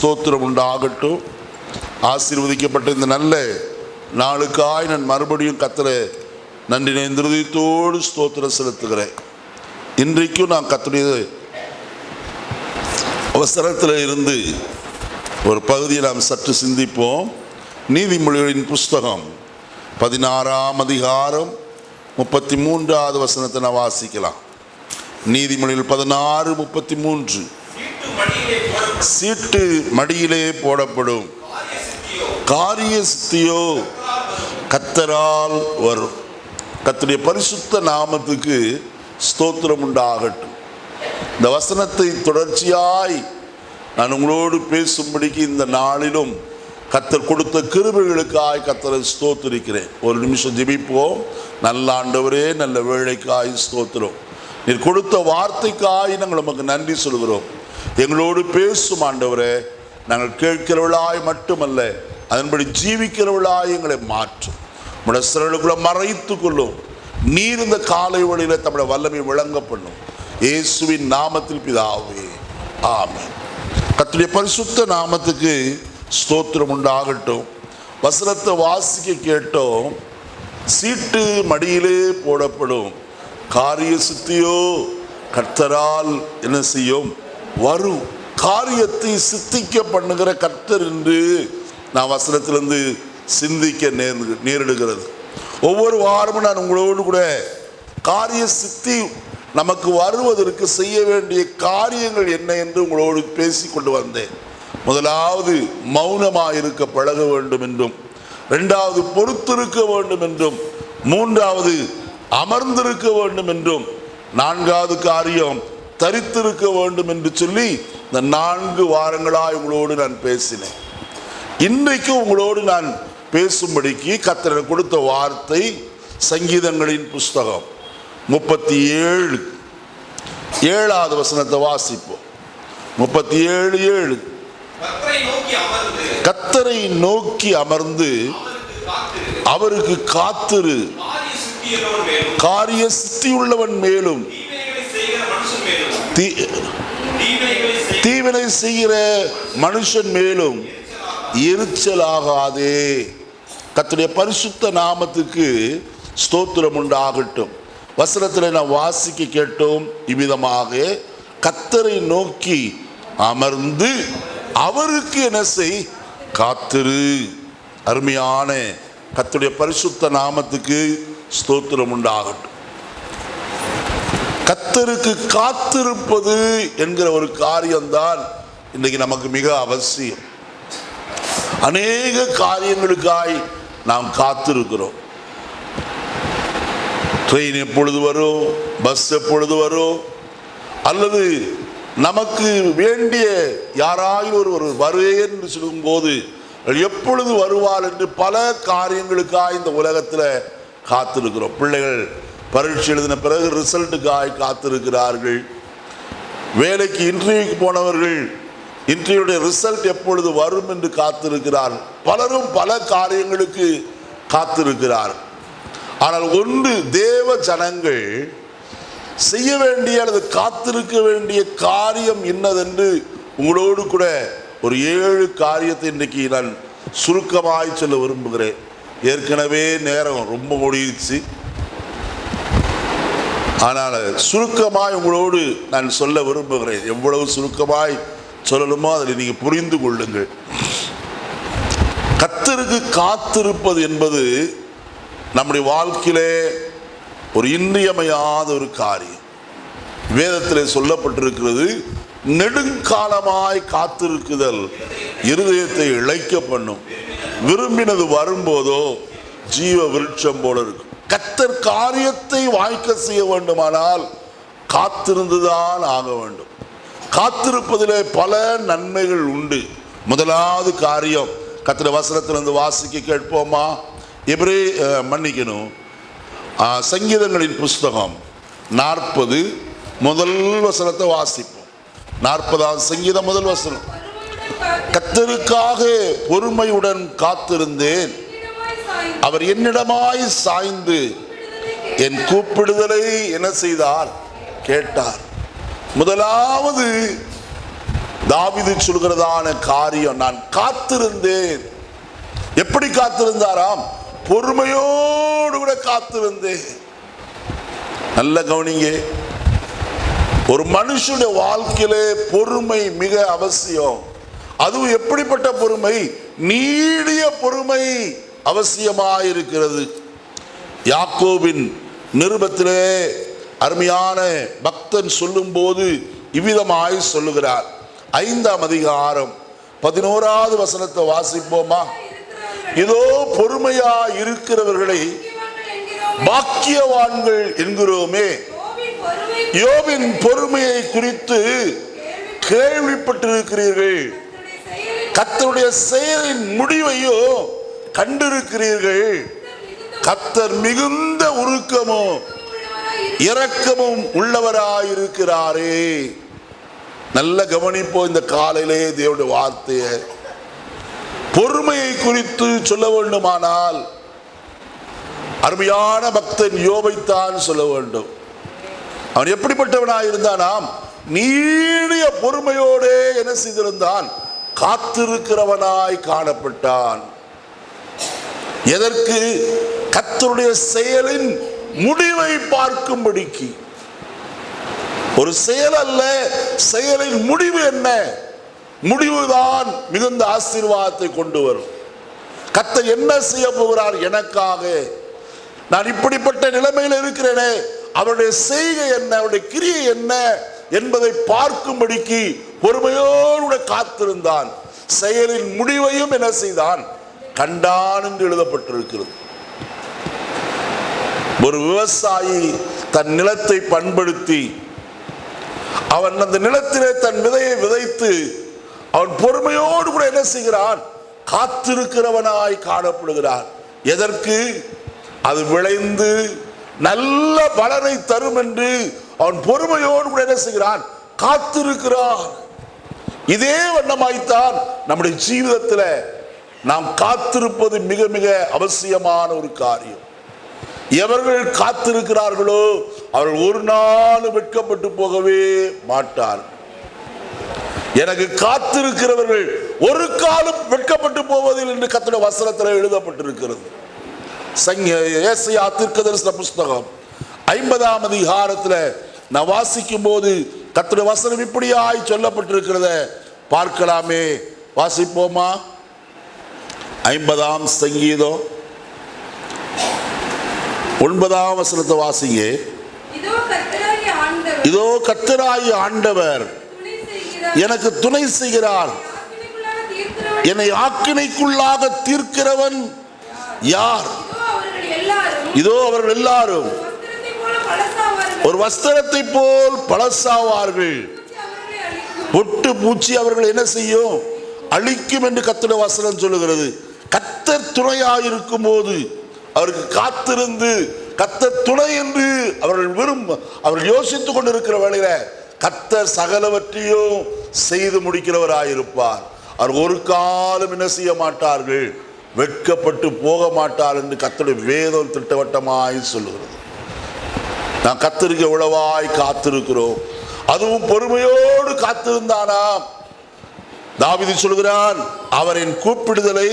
ஸ்தோத்திரம் உண்டாகட்டும். ஆசீர்வதிக்கப்பட்ட இந்த நல்ல நாளுக்காய் நான் மறுபடியும் கத்தரை நன்றி நேந்திரதத்தோடு ஸ்தோத்திரம் செலுத்துகிறேன். இன்றைக்கும் நான் கத்துடைய அவசரத்தில் இருந்து ஒரு பகுதியை நாம் சற்று சிந்திப்போம். நீதிமொழிகளின் புஸ்தகம் பதினாறாம் அதிகாரம் முப்பத்தி மூன்றாவது வசனத்தை நான் வாசிக்கலாம். நீதிமொழிகள் பதினாறு முப்பத்தி மூன்று சீட்டு மடியிலே போடப்படும். காரிய சித்தியோ கத்தரால் வரும். கத்துடைய பரிசுத்த நாமத்துக்கு ஸ்தோத்திரம் உண்டாகட்டும். இந்த வசனத்தை தொடர்ச்சியாய் நான் உங்களோடு பேசும்படிக்கு இந்த நாளிலும் கத்தர் கொடுத்த கிருபைகளுக்காய் கத்தரை ஸ்தோத்திரிக்கிறேன். ஒரு நிமிஷம் ஜெபிப்போம். நல்ல ஆண்டவரே நல்ல வேலைக்காய் ஸ்தோத்திரம். நீர் கொடுத்த வார்த்தைக்காய் நாங்கள் நமக்கு நன்றி சொல்கிறோம். எங்களோடு பேசும் ஆண்டவரே நாங்கள் கேட்கிறவளாய் மட்டுமல்ல அதன்படி ஜீவிக்கிறவளாய் எங்களை மாற்றும். நம்முடைய சிறலுக்குள்ள மறைத்து கொள்ளும். நீர் இந்த காலை வழியில தம்முடைய வல்லமை விளங்க பண்ணும் இயேசுவின் நாமத்தில் பிதாவே ஆமென். கத்துடைய பரிசுத்த நாமத்துக்கு ஸ்தோத்திரம் உண்டாகட்டும். வசனத்தை வாசிக்க கேட்டோம். சீட்டு மடியிலே போடப்படும். காரிய சித்தியோ கர்த்தரால் என்ன செய்யும்? வரும் காரியத்தை சித்திக்க பண்ணுகிற கர்த்தர் என்று நான் வசனத்திலிருந்து சிந்திக்க நேர்ந்து நேரிடுகிறது. ஒவ்வொரு வாரமும் நான் உங்களோடு கூட காரிய சித்தி நமக்கு வருவதற்கு செய்ய வேண்டிய காரியங்கள் என்ன என்று உங்களோடு பேசி கொண்டு வந்தேன். முதலாவது மௌனமாக இருக்க பழக வேண்டும் என்றும் ரெண்டாவது பொறுத்திருக்க வேண்டும் என்றும் மூன்றாவது அமர்ந்திருக்க வேண்டும் என்றும் நான்காவது காரியம் தரித்திருக்க வேண்டும் என்று சொல்லி இந்த நான்கு வாரங்களாய் உங்களோடு நான் பேசினேன். இன்றைக்கு உங்களோடு நான் பேசும்படிக்கு கத்தரை கொடுத்த வார்த்தை சங்கீதங்களின் புஸ்தகம் முப்பத்தி ஏழு ஏழாவது வசனத்தை வாசிப்போம். முப்பத்தி ஏழு. ஏழு கத்தரை நோக்கி அமர்ந்து அவருக்கு காத்திரு. காரிய காரிய சித்தியுள்ளவன் மேலும் தீமைகளை செய்கிற மனுஷன் மேலும் தீ- தீவினை செய்கிற மனுஷன் மேலும் எரிச்சலாகாதே. கத்துடைய பரிசுத்த நாமத்துக்கு ஸ்தோத்திரம் உண்டாகட்டும். வசனத்தில் நான் வாசிக்க கேட்டோம் இவ்விதமாக கத்தரை நோக்கி அமர்ந்து அவருக்கு என்ன செய் காத்திரு. அருமையான கத்துடைய பரிசுத்த நாமத்துக்கு ஸ்தோத்திரம் உண்டாகட்டும். கத்தருக்கு காத்திருப்பது என்கிற ஒரு காரியம்தான் இன்னைக்கு நமக்கு மிக அவசியம். அநேக காரியங்களுக்காய் நாம் காத்திருக்கிறோம். ட்ரெயின் எப்பொழுது வரும்? பஸ் எப்பொழுது வரும்? அல்லது நமக்கு வேண்டிய யாராயும் ஒரு ஒரு வருவேன் என்று சொல்லும்போது எப்பொழுது வருவார் என்று பல காரியங்களுக்காய் இந்த உலகத்தில் காத்திருக்கிறோம். பிள்ளைகள் பரீட்சை எழுதின பிறகு ரிசல்ட்டுக்காய் காத்திருக்கிறார்கள். வேலைக்கு இன்டர்வியூக்கு போனவர்கள் இன்டர்வியூடைய ரிசல்ட் எப்பொழுது வரும் என்று காத்திருக்கிறார். பலரும் பல காரியங்களுக்கு காத்திருக்கிறார். ஆனால் ஒன்று தேவ ஜனங்கள் செய்ய வேண்டிய அல்லது காத்திருக்க வேண்டிய காரியம் என்னதென்று உங்களோடு கூட ஒரு ஏழு காரியத்தை இன்றைக்கு நான் சுருக்கமாய் சொல்ல விரும்புகிறேன். ஏற்கனவே நேரம் ரொம்ப முடிஞ்சிச்சு ஆனால் சுருக்கமாய் உங்களோடு நான் சொல்ல விரும்புகிறேன். எவ்வளவு சுருக்கமாய் சொல்லணுமோ அதில் நீங்கள் புரிந்து கொள்ளுங்கள். கத்தருக்கு காத்திருப்பது என்பது நம்முடைய வாழ்க்கையிலே ஒரு இன்றியமையாத ஒரு காரியம். வேதத்தில் சொல்லப்பட்டிருக்கிறது நெடுங்காலமாய் காத்திருக்குதல் இருதயத்தை இழைக்க பண்ணும். விரும்பினது வரும்போதோ ஜீவ விருட்சம் போல இருக்கும். கத்தர் காரியத்தை வாய்க்க செய்ய வேண்டுமானால் காத்திருந்துதான் ஆக வேண்டும். காத்திருப்பதிலே பல நன்மைகள் உண்டு. முதலாவது காரியம் கத்திர வசனத்திலிருந்து வாசிக்க கேட்போமா? எபிரே மன்னிக்கணும். சங்கீதங்களின் புஸ்தகம் நாற்பது முதல் வசனத்தை வாசிப்போம். நாற்பதாவது சங்கீதம் முதல் வசனம். கத்தருக்காக பொறுமையுடன் காத்திருந்தேன். அவர் என்னிடமாய் சாய்ந்து என் கூப்பிடுதலை என்ன செய்தார்? கேட்டார். முதலாவது தாவிது சொல்கிறதான காரியம் நான் காத்திருந்தேன். எப்படி காத்திருந்தாராம்? பொறுமையோடு கூட காத்திருந்தேன். நல்ல கவனிங்க ஒரு மனுஷனுடைய வாழ்க்கையிலே பொறுமை மிக அவசியம். அதுவும் எப்படிப்பட்ட பொறுமை? நீடிய பொறுமை. அவசியமாயிருக்கிறது. யாக்கோவின் நிருபத்திலே அருமையான பக்தன் சொல்லும்போது இவ்விதமாய் சொல்லுகிறார். ஐந்தாம் அதிகாரம் பதினோராவது வசனத்தை வாசிப்போமா? இதோ பொறுமையா இருக்கிறவர்களை பாக்கியவான்கள் என்கிறோமே. யோவின் பொறுமையை குறித்து கேள்விப்பட்டிருக்கிறீர்கள். கத்தருடைய செயலின் முடிவையும் கண்டிருக்கிறீர்கள். கத்தர் மிகுந்த உருக்கமும் இரக்கமும் உள்ளவராயிருக்கிறாரே. நல்ல கவனிப்போம் இந்த காலையிலே தேவனுடைய வார்த்தையை. பொறுமையை குறித்து சொல்ல வேண்டுமானால் அருமையான பக்தன் யோபைத்தான் சொல்ல வேண்டும். அவன் எப்படிப்பட்டவனாக இருந்தானாம் நீடிய பொறுமையோடே என்ன செய்திருந்தான் காத்திருக்கிறவனாய் காணப்பட்டான். எதற்கு? கத்தருடைய செயலின் முடிவை பார்க்கும்படிக்கு. ஒரு செயல் அல்ல செயலின் முடிவு என்ன? முடிவுதான் மிகுந்த ஆசீர்வாதத்தை கொண்டு வரும். கத்தர் என்ன செய்ய போகிறார் எனக்காக? நான் இப்படிப்பட்ட நிலைமையில் இருக்கிறேனே அவருடைய செய்கை என்ன? அவருடைய கிரியை என்ன? என்பதை பார்க்கும்படிக்கு பொறுமையோடு காத்திருந்தான். செயலின் முடிவையும் என்ன செய்தான்? கண்டான் என்று எழுதப்பட்டிருக்கிறது. ஒரு விவசாயி தன் நிலத்தை பண்படுத்தி அவன் அந்த நிலத்திலே தன் விதையை விதைத்து அவன் பொறுமையோடு கூட என்ன செய்கிறான்? காத்திருக்கிறவனாய் காணப்படுகிறான். எதற்கு? அது விளைந்து நல்ல பலனை தரும் என்று அவன் பொறுமையோடு கூட என்ன செய்கிறான்? காத்திருக்கிறான். இதே வண்ணமாய்த்தான் நம்முடைய ஜீவிதத்தில் நாம் காத்திருப்பது மிக மிக அவசியமான ஒரு காரியம். எவர்கள் காத்திருக்கிறார்களோ அவர்கள் ஒரு நாள் வெட்கப்பட்டு போகவே மாட்டார் எனக்கு காத்திருக்கிறவர்கள் ஒரு காலம் வெட்கப்பட்டு போவதில் என்று கத்தோட வசனத்தில் எழுதப்பட்டிருக்கிறது. சங்க தீர்க்கதரிசன புஸ்தகம் ஐம்பதாம் அதிகாரத்தில் நான் வாசிக்கும் போது கத்திர வசனம் இப்படியாய் சொல்லப்பட்டிருக்கிறத பார்க்கலாமே. வாசிப்போமா? ஐம்பதாம் சங்கீதம். ஒன்பதாம் வசனத்தை வாசிங்க. இதோ கர்த்தராகிய ஆண்டவர். எனக்கு துணை செய்கிறார். என்னை ஆக்கினைக்குள்ளாக தீர்க்கிறவன் யார்? இதோ அவர்கள் எல்லாரும். ஒரு வஸ்திரத்தை போல் பழசாவார்கள். பொட்டு பூச்சி அவர்கள் என்ன செய்யும்? அழிக்கும் என்று கத்துட வசனம் சொல்லுகிறது. கத்தர் துணையாயிருக்கும் போது அவருக்கு காத்திருந்து கத்தர் துணை என்று அவர்கள் விரும்ப அவர்கள் யோசித்துக் கொண்டிருக்கிற வேளையில கத்தர் சகலவற்றையும் செய்து முடிக்கிறவராயிருப்பார். அவர் ஒரு காலம் என்ன செய்ய மாட்டார்கள்? வெட்கப்பட்டு போக மாட்டார் என்று கத்தருடைய வேதம் திட்டவட்டமாய் சொல்லுகிறது. நான் கத்திருக்க உழவாய் காத்திருக்கிறோம். அதுவும் பொறுமையோடு காத்திருந்தானாம் தாவிதி சொல்கிறான் அவரின் கூப்பிடுதலை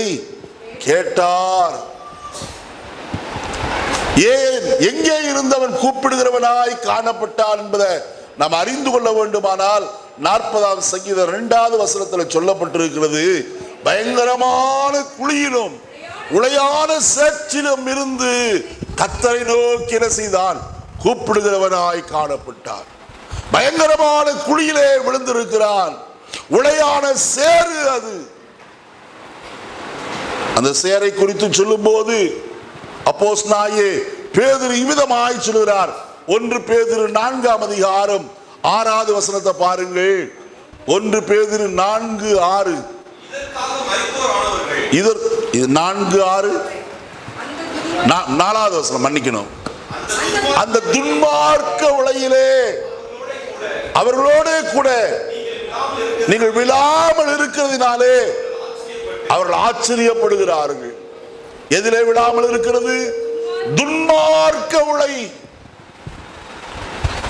கேட்டார். ஏன் எங்கே இருந்தவன் கூப்பிடுகிறவனாய் காணப்பட்டான் என்பதை நாம் அறிந்து கொள்ள வேண்டுமானால் நாற்பதாம் சங்கீதம் இரண்டாவது வசனத்தில் சொல்லப்பட்டிருக்கிறது பயங்கரமான குழியிலும் உளையான சேற்றிலும் இருந்து கத்தரை நோக்கி செய்தான்? கூப்பிடுகிறவனாய் காணப்பட்டான். பயங்கரமான குழியிலே விழுந்திருக்கிறான். உளையான சேறு அது. அந்த சேரை குறித்து சொல்லும்போது அப்போஸ் நாயே பேதிரு இவ்விதமாய் சொல்கிறார் ஒன்று பேதிரு நான்காம் அதிகாரம் ஆறாவது வசனத்தை பாருங்கள். ஒன்று பேதிரு நான்கு ஆறு. இதர் இது நான்கு ஆறு. நா- நாலாவது வசனம் மன்னிக்கணும். அந்த அந்த துன்மார்க்க உலகிலே அவர்களோட கூட நீங்கள் விழாமல் இருக்கிறதுனாலே அவர்கள் ஆச்சரியப்படுகிறார்கள். எதிலே விழாமல் இருக்கிறது. துன்மார்க்க உலை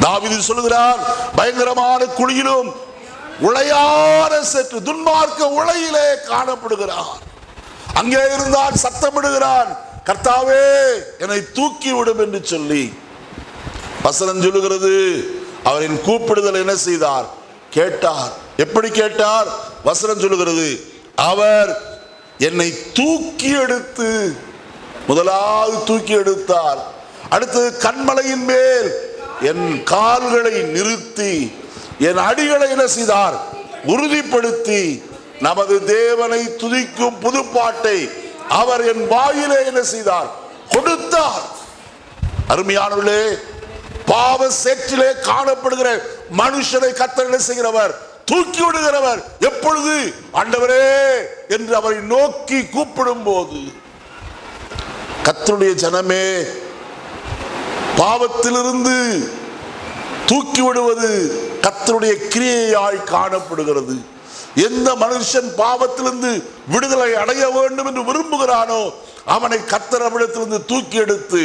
தாவீது சொல்லுகிறார் பயங்கரமான குழியிலும் உளையான சற்று துன்மார்க்க உளையிலே காணப்படுகிறார். அங்கே இருந்தால் சத்தமிடுகிறான் கர்த்தாவே என்னை தூக்கி விடும் என்று சொல்லி. வசனம் சொல்லுகிறது அவரின் கூப்பிடுதல் என்ன செய்தார்? கேட்டார். எப்படி கேட்டார்? வசனம் சொல்லுகிறது அவர் என்னை தூக்கி எடுத்து முதலாவது தூக்கி எடுத்தார் அடுத்தது கண்மலையின் மேல் என் கால்களை நிறுத்தி என் அடிகளை என்ன செய்தார்? உறுதிப்படுத்தி நமது தேவனை துதிக்கும் புதுப்பாட்டை அவர் என் வாயிலே என்ன செய்தார்? கொடுத்தார். அருமையானவர்களே பாவ சேற்றிலே காணப்படுகிற மனுஷனை கத்தர் என்ன செய்கிறவர்? தூக்கி விடுகிறவர். எப்பொழுது? ஆண்டவரே என்று அவரை நோக்கி கூப்பிடும் போது கத்தருடைய ஜனமே பாவத்திலிருந்து தூக்கி விடுவது கத்தருடைய கிரியையாய் காணப்படுகிறது. எந்த மனுஷன் பாவத்திலிருந்து விடுதலை அடைய வேண்டும் என்று விரும்புகிறானோ அவனை கத்தரவிடத்திலிருந்து தூக்கி எடுத்து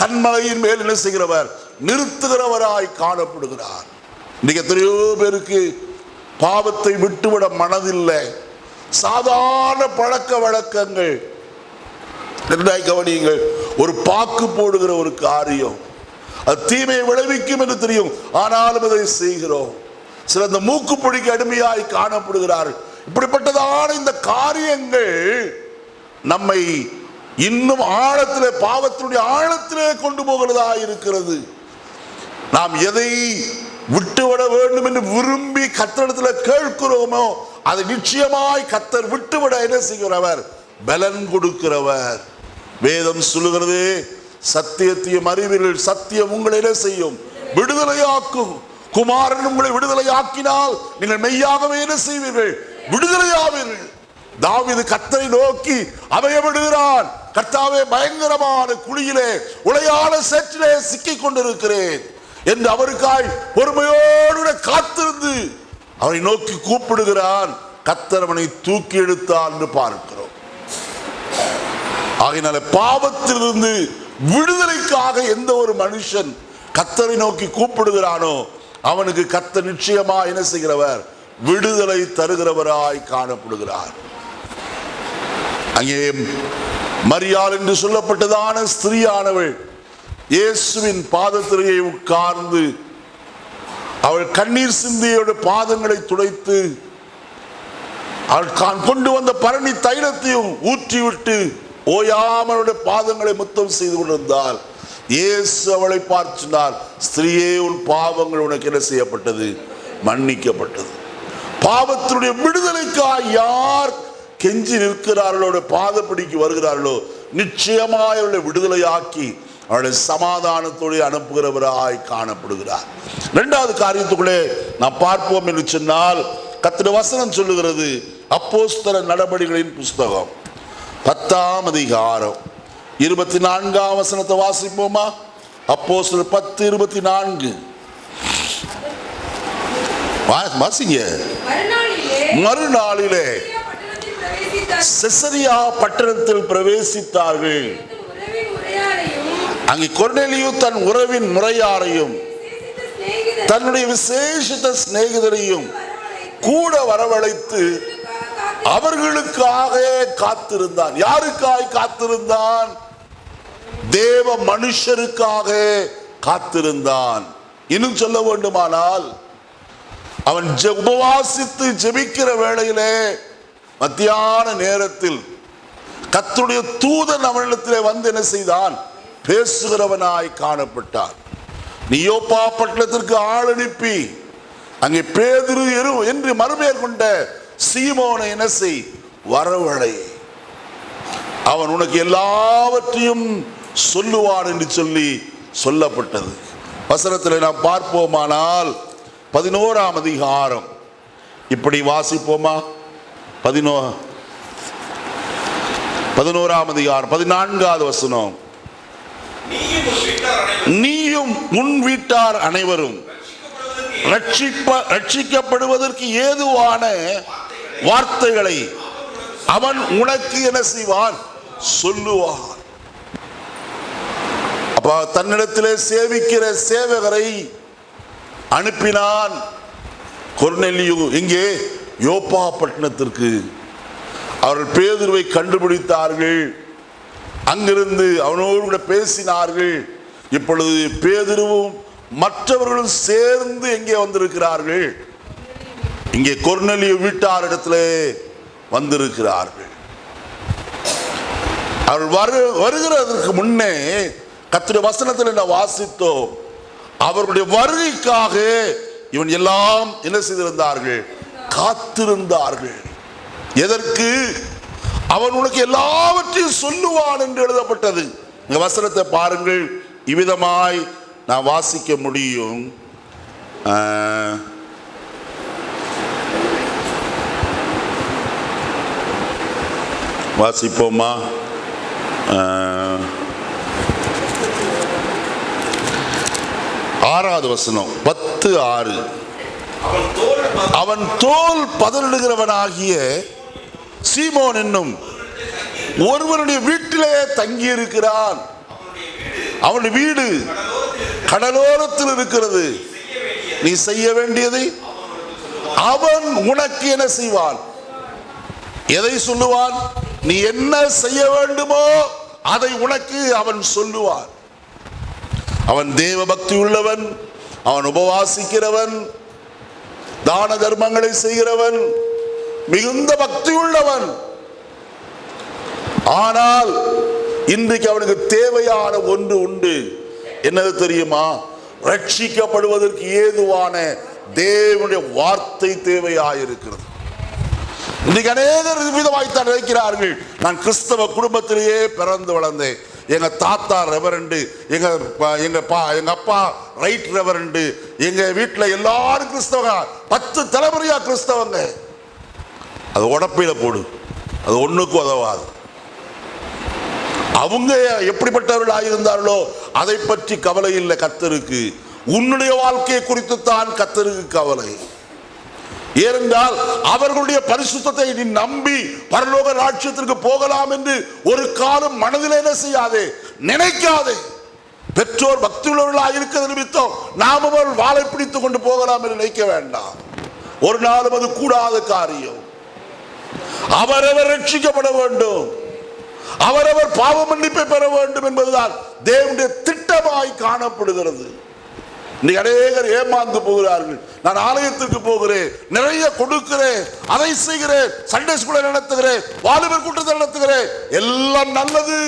கண்மலையின் மேல் என்ன செய்கிறவர்? நிறுத்துகிறவராய் காணப்படுகிறார். இன்னைக்கு எத்தனையோ பேருக்கு பாவத்தை விட்டுவிட மனதில்லை. சாதாரண பழக்க வழக்கங்கள். நன்றாய் கவனியுங்கள் ஒரு பாக்கு போடுகிற ஒரு காரியம். அது தீமையை விளைவிக்கும் என்று தெரியும். ஆனாலும் அதை செய்கிறோம். சில இந்த மூக்குப்பொடிக்கு அடிமையாய் காணப்படுகிறார்கள். இப்படிப்பட்டதான இந்த காரியங்கள் நம்மை இன்னும் ஆழத்திலே பாவத்தினுடைய ஆழத்திலே கொண்டு போகிறதா இருக்கிறது. நாம் எதை விட்டுவிட வேண்டும் என்று விரும்பி கத்தனத்தில் கேட்கிறோமோ அதை நிச்சயமாய் கத்தர் விட்டுவிட என்ன செய்கிறவர்? பலன் கொடுக்கிறவர். வேதம் சொல்லுகிறது சத்தியத்தையும் அறிவீர்கள் சத்தியம் உங்களை என்ன செய்யும்? விடுதலையாக்கும். குமாரன் உங்களை விடுதலையாக்கினால் நீங்கள் மெய்யாகவே என்ன செய்வீர்கள்? விடுதலையாவீர்கள். தாவிது கத்தரை நோக்கி அவையப்படுகிறான் கர்த்தாவே பயங்கரமான குழியிலே உளையான சேற்றிலே சிக்கிக் கொண்டிருக்கிறேன் என்று அவருக்காய் பொறுமையோடு காத்திருந்து அவனை நோக்கி கூப்பிடுகிறான். கத்தரவனை தூக்கி எடுத்தான் என்று பார்க்கிறோம். ஆகையினால பாவத்திலிருந்து விடுதலைக்காக எந்த ஒரு மனுஷன் கத்தரை நோக்கி கூப்பிடுகிறானோ அவனுக்கு கத்த நிச்சயமா என்ன செய்கிறவர்? விடுதலை தருகிறவராய் காணப்படுகிறார். அங்கே மரியாள் என்று சொல்லப்பட்டதான ஸ்திரீயானவள் இயேசுவின் பாதத்திலேயே உட்கார்ந்து அவள் கண்ணீர் சிந்தியோட பாதங்களை துடைத்து அவள் தான் கொண்டு வந்த பரணி தைலத்தையும் ஊற்றிவிட்டு ஓயாமலுடைய பாதங்களை முத்தம் செய்து கொண்டிருந்தால் இயேசு அவளை பார்த்து ஸ்திரீயே உன் பாவங்கள் உனக்கு என்ன செய்யப்பட்டது? மன்னிக்கப்பட்டது. பாவத்தினுடைய விடுதலைக்காக யார் கெஞ்சி நிற்கிறார்களோ பாதப்படிக்கு வருகிறார்களோ நிச்சயமாய் அவளை விடுதலையாக்கி அவளை சமாதானத்தோடு அனுப்புகிறவராய் காணப்படுகிறார். இரண்டாவது காரியத்துக்குள்ளே நாம் பார்ப்போம் என்று சொன்னால் கத்திர வசனம் சொல்லுகிறது அப்போஸ்தல நடபடிகளின் புஸ்தகம் பத்தாம் அதிகாரம். இருபத்தி நான்காம் வசனத்தை வாசிப்போமா? அப்போஸ்தலர் பத்து இருபத்தி நான்கு வாசிங்க. மறுநாளிலே. செசரியா பட்டணத்தில் பிரவேசித்தார்கள். அங்கே கொர்நெலியு தன் உறவின் முறையாரையும் தன்னுடைய விசேஷித்த சிநேகிதரையும் கூட வரவழைத்து அவர்களுக்காக காத்திருந்தான். யாருக்காய் காத்திருந்தான்? தேவ மனுஷருக்காக காத்திருந்தான். இன்னும் சொல்ல வேண்டுமானால் அவன் உபவாசித்து ஜெபிக்கிற வேளையிலே மத்தியான நேரத்தில் கத்துடைய தூதன் அவனிடத்திலே வந்து என்ன செய்தான்? பேசுகிறவனாய் காணப்பட்டார். நீயோப்பா பட்டணத்திற்கு ஆள் அனுப்பி அங்கே பேதிரு எரு என்று மறுபெயர் கொண்ட சீமோனை என்ன செய்? வரவழை. அவன் உனக்கு எல்லாவற்றையும் சொல்லுவான் என்று சொல்லி சொல்லப்பட்டது. வசனத்தில் நாம் பார்ப்போமானால் பதினோராம் அதிகாரம். இப்படி வாசிப்போமா? பதினோ பதினோராம் அதிகாரம் பதினான்காவது வசனம். நீயும் உன் வீட்டார் அனைவரும் ரட்சிக்கப்படுவதற்கு ஏதுவான வார்த்தைகளை அவன் உனக்கு என்ன செய்வான்? சொல்லுவான். அப்ப தன்னிடத்திலே சேவிக்கிற சேவகரை அனுப்பினான். கொர்நெல்லியு இங்கே யோபா பட்டணத்திற்கு. அவர்கள் பேதுருவை கண்டுபிடித்தார்கள். அங்கிருந்து அவனோடு கூட பேசினார்கள். இப்பொழுது பேதுருவும் மற்றவர்களும் சேர்ந்து எங்கே வந்திருக்கிறார்கள்? இங்கே கொர்நெலிய வீட்டாரிடத்திலே வந்திருக்கிறார்கள். அவர் வரு வருகிறதற்கு முன்னே கத்திர வசனத்தில் என்ன வாசித்தோம். அவர்களுடைய வருகைக்காக இவன் எல்லாம் என்ன செய்திருந்தார்கள்? காத்திருந்தார்கள். எதற்கு? அவன் உனக்கு எல்லாவற்றையும் சொல்லுவான் என்று எழுதப்பட்டது. இந்த வசனத்தை பாருங்கள். இவ்விதமாய் நான் வாசிக்க முடியும். வாசிப்போமா? ஆறாவது வசனம். பத்து ஆறு. அவன் தோல் பதனிடுகிறவனாகிய சீமோன் என்னும் ஒருவனுடைய வீட்டிலே தங்கி இருக்கிறான் அவனுடைய வீடு கடலோரத்தில் இருக்கிறது. நீ செய்ய வேண்டியதை அவன் உனக்கு என்ன செய்வான். எதை சொல்லுவான்? நீ என்ன செய்ய வேண்டுமோ அதை உனக்கு அவன் சொல்லுவான். அவன் தேவ பக்தி உள்ளவன் அவன் உபவாசிக்கிறவன் தான தர்மங்களை செய்கிறவன் மிகுந்த பக்தி உள்ளவன் ஆனால் இன்றைக்கு அவனுக்கு தேவையான ஒன்று உண்டு. என்னது தெரியுமா? ரட்சிக்கப்படுவதற்கு ஏதுவான தேவனுடைய வார்த்தை தேவையாயிருக்கிறது. இன்னைக்கு அநேகர் விதமாய்த்தான் நினைக்கிறார்கள். நான் கிறிஸ்தவ குடும்பத்திலேயே பிறந்து வளர்ந்தேன். எங்க தாத்தா ரெவரண்டு எங்க எங்க பா எங்க அப்பா ரைட் ரெவரண்டு எங்க வீட்டில் எல்லாரும் கிறிஸ்தவங்க. பத்து தலைமுறையா கிறிஸ்தவங்க. அது உடப்பையில் போடு. அது ஒண்ணுக்கும் உதவாது. அவங்க எப்படிப்பட்டவர்களாக இருந்தார்களோ அதை பற்றி கவலை இல்லை கத்தருக்கு உன்னுடைய வாழ்க்கையை குறித்து தான் கத்தருக்கு கவலை. ஏனென்றால் அவர்களுடைய பரிசுத்தத்தை நீ நம்பி பரலோக ராட்சியத்திற்கு போகலாம் என்று ஒரு காலம் மனதில் என்ன செய்யாதே நினைக்காதே. பெற்றோர் பக்தியுள்ளவர்களாக இருக்கிறது நிமித்தம் நாம் அவர்கள் வாழை பிடித்துக் கொண்டு போகலாம் என்று நினைக்க வேண்டாம். ஒரு நாளும் அது கூடாத காரியம். அவரவர் ரட்சிக்கப்பட வேண்டும். அவரவர் பாவ மன்னிப்பை பெற வேண்டும் என்பதுதான் தேவனுடைய திட்டமாய் காணப்படுகிறது. இன்னைக்கு அநேகர் ஏமாந்து போகிறார்கள். நான் ஆலயத்திற்கு போகிறேன் நிறைய கொடுக்கிறேன் அதை செய்கிறேன் சண்டே ஸ்கூலை நடத்துகிறேன் வாலிபர் கூட்டத்தை நடத்துகிறேன். எல்லாம் நல்லது.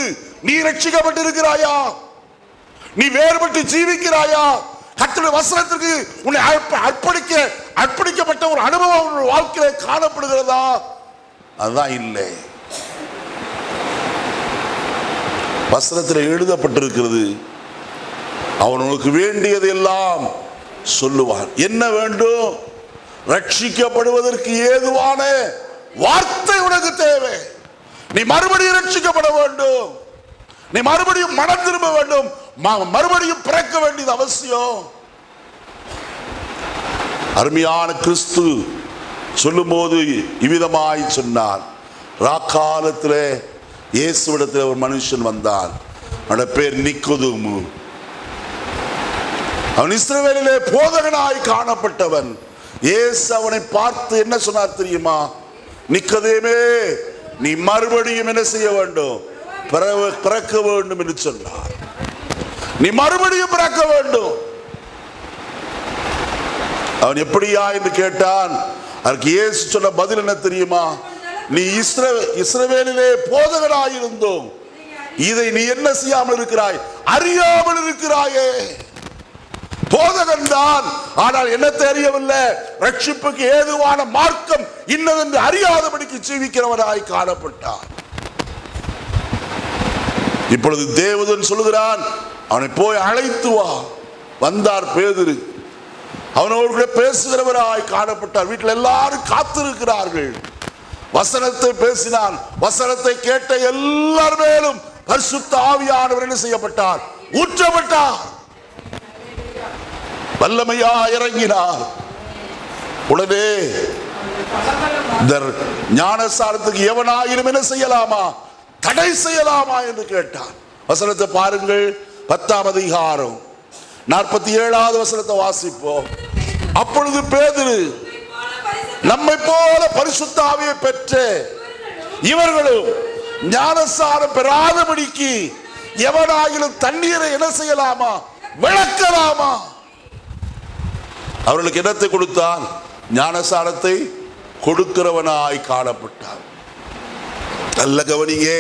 நீ ரட்சிக்கப்பட்டிருக்கிறாயா? நீ வேறுபட்டு ஜீவிக்கிறாயா? கர்த்தருடைய வசனத்திற்கு உன்னை அர்ப்பணிக்க அர்ப்பணிக்கப்பட்ட ஒரு அனுபவம் வாழ்க்கையில காணப்படுகிறதா? அதுதான் இல்லை. வசனத்தில் எழுதப்பட்டிருக்கிறது அவன் உனக்கு வேண்டியது எல்லாம் சொல்லுவான். என்ன வேண்டும்? ரட்சிக்கப்படுவதற்கு ஏதுவான வார்த்தை உனக்கு தேவை. நீ மறுபடியும் ரட்சிக்கப்பட வேண்டும். நீ மறுபடியும் மனம் திரும்ப வேண்டும். மறுபடியும் பிறக்க வேண்டியது அவசியம். அருமையான கிறிஸ்து சொல்லும்போது இவ்விதமாய் சொன்னார். ராக்காலத்தில் இயேசுவிடத்தில் ஒரு மனுஷன் வந்தான். அவனோட பேர் நிக்குதுமு. அவன் இஸ்ரவேலிலே போதகனாய் காணப்பட்டவன். இயேசு அவனை பார்த்து என்ன சொன்னார் தெரியுமா? நிக்கதேமே நீ மறுபடியும் என்ன செய்ய வேண்டும்? பிறக்க வேண்டும் என்று சொன்னார். நீ மறுபடியும் பிறக்க வேண்டும். அவன் எப்படியா என்று கேட்டான். அதற்கு இயேசு சொன்ன பதில் என்ன தெரியுமா? நீ இஸ்ர இஸ்ரவேலிலே போதகராயிருந்தோம். இதை நீ என்ன செய்யாமல் இருக்கிறாய்? அறியாமல் இருக்கிறாயே. போதகன் தான். ஆனால் என்ன தெரியவில்லை? ரட்சிப்புக்கு ஏதுவான மார்க்கம் இன்னதென்று அறியாதபடிக்கு ஜீவிக்கிறவனாய் காணப்பட்டான். இப்பொழுது தேவதன் சொல்லுகிறான் அவனை போய் அழைத்து வா. வந்தார் பேதுரு. அவனோடு கூட பேசுகிறவராய் காணப்பட்டார். வீட்டில் எல்லாரும் காத்திருக்கிறார்கள். வசனத்தை பேசினான். வசனத்தை கேட்ட எல்லார் மேலும் பரிசுத்த ஆவியானவர் என்ன செய்யப்பட்டார்? ஊற்றப்பட்டார். வல்லமையா இறங்கினார். உடனே இந்த ஞானசாரத்துக்கு எவனாயிரம் என்ன செய்யலாமா? தடை செய்யலாமா என்று கேட்டான். வசனத்தை பாருங்கள். பத்தாம் அதிகாரம். நாற்பத்தி ஏழாவது வசனத்தை வாசிப்போம். அப்பொழுது பேதுரு நம்மை போல பரிசுத்தாவியை பெற்று இவர்களும் ஞானசாரம் பெறாதபடிக்கு எவனாகிலும் தண்ணீரை என்ன செய்யலாமா? விளக்கலாமா? அவர்களுக்கு என்னத்தை கொடுத்தான்? ஞானசாரத்தை கொடுக்கிறவனாய் காணப்பட்டார் நல்ல கவனியே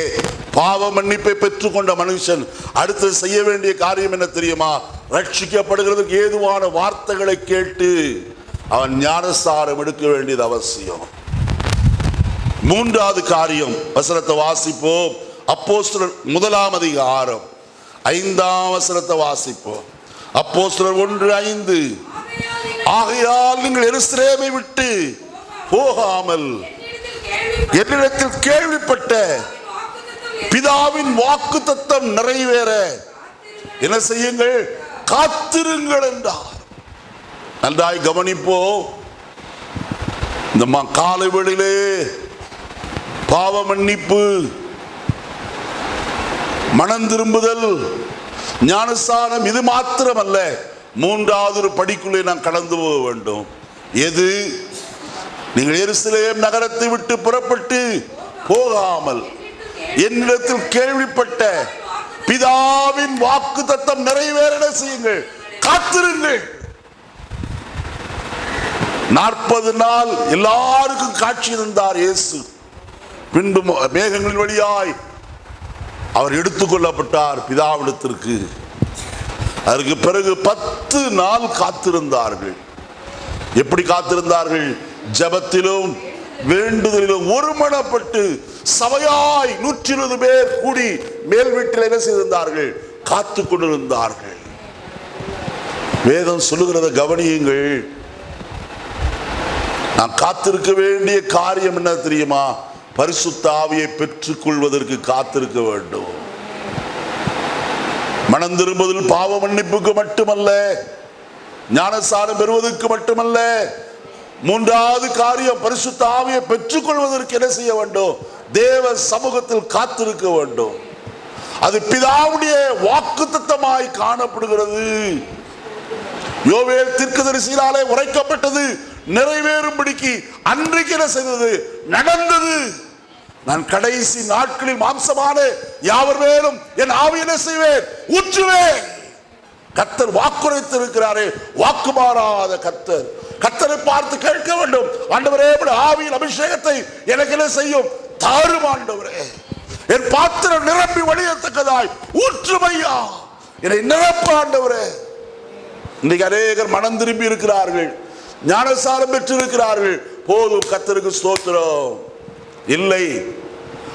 பாவ மன்னிப்பை பெற்றுக்கொண்ட மனுஷன் அடுத்து செய்ய வேண்டிய காரியம் என்ன தெரியுமா? ரட்சிக்கப்படுகிறதுக்கு ஏதுவான வார்த்தைகளை கேட்டு அவன் ஞானசாரம் எடுக்க வேண்டியது அவசியம். மூன்றாவது காரியம் வசனத்தை வாசிப்போம். அப்போஸ்தலர் முதலாம் அதிகாரம் ஐந்தாம் வசனத்தை வாசிப்போம். அப்போஸ்தலர் ஒன்று ஐந்து ஆகையால் நீங்கள் எருசலேமை விட்டு போகாமல் என்னிடத்தில் கேள்விப்பட்ட வாக்குத்தத்தம் பிதாவின் வாக்கு தத்தம் நிறைவேற. என்ன செய்யுங்கள்? காத்திருங்கள் என்றார். நன்றாய் கவனிப்போ இந்த காலை வெளியிலே பாவ மன்னிப்பு மனம் திரும்புதல் ஞானஸ்தானம் இது மாத்திரமல்ல. மூன்றாவது ஒரு படிக்குள்ளே நாம் கடந்து போக வேண்டும். எது? நீங்கள் எருசலேம் நகரத்தை விட்டு புறப்பட்டு போகாமல் என்னிடத்தில் கேள்விப்பட்ட பிதாவின் வாக்கு தத்தம் நிறைவேற செய்யுங்கள். காத்திருங்கள். நாற்பது நாள் எல்லாருக்கும் காட்சி இருந்தார் இயேசு. பின்பு மேகங்களின் வழியாய் அவர் எடுத்துக்கொள்ளப்பட்டார் பிதாவிடத்திற்கு. அதற்கு பிறகு பத்து நாள் காத்திருந்தார்கள். எப்படி காத்திருந்தார்கள்? ஜெபத்திலும் வேண்டுதலிலும் ஒருமனப்பட்டு சபையாய் நூற்றி இருபது பேர் கூடி மேல் வீட்டில் என்ன செய்திருந்தார்கள்? காத்து கொண்டிருந்தார்கள். வேதம் சொல்லுகிறத கவனியுங்கள். நாம் காத்திருக்க வேண்டிய காரியம் என்ன தெரியுமா? பரிசுத்த ஆவியை பெற்றுக் கொள்வதற்கு காத்திருக்க வேண்டும். மனம் திரும்புதல் பாவ மன்னிப்புக்கு மட்டுமல்ல ஞானசாரம் பெறுவதற்கு மட்டுமல்ல மூன்றாவது காரியம் பரிசுத்த ஆவியை பெற்றுக் கொள்வதற்கு என்ன செய்ய வேண்டும்? தேவ சமூகத்தில் காத்திருக்க வேண்டும். அது பிதாவுடைய வாக்கு தத்தமாய் காணப்படுகிறது. யோவேல் தீர்க்கதரிசியினாலே உரைக்கப்பட்டது நிறைவேறும்படிக்கு அன்றைக்கு என்ன செய்தது? நடந்தது. நான் கடைசி நாட்களில் மாம்சமான யாவர் மேலும் என் ஆவி என்ன செய்வேன்? ஊற்றுவேன். கத்தர் வாக்குரைத்து இருக்கிறாரே வாக்கு மாறாத கத்தர் கத்தரை பார்த்து கேட்க வேண்டும். ஆண்டவரே ஆவியின் அபிஷேகத்தை எனக்கு என்ன செய்யும்? தாரும் என் பாத்திரம் நிரம்பி வழியத்தக்கதாய். ஊற்றுமையா. என்னை நிரப்பாண்டவரே. இன்னைக்கு அநேகர் மனம் திரும்பி இருக்கிறார்கள். ஞானசாரம் பெற்று இருக்கிறார்கள் போதும் கத்தருக்கு ஸ்தோத்திரம். இல்லை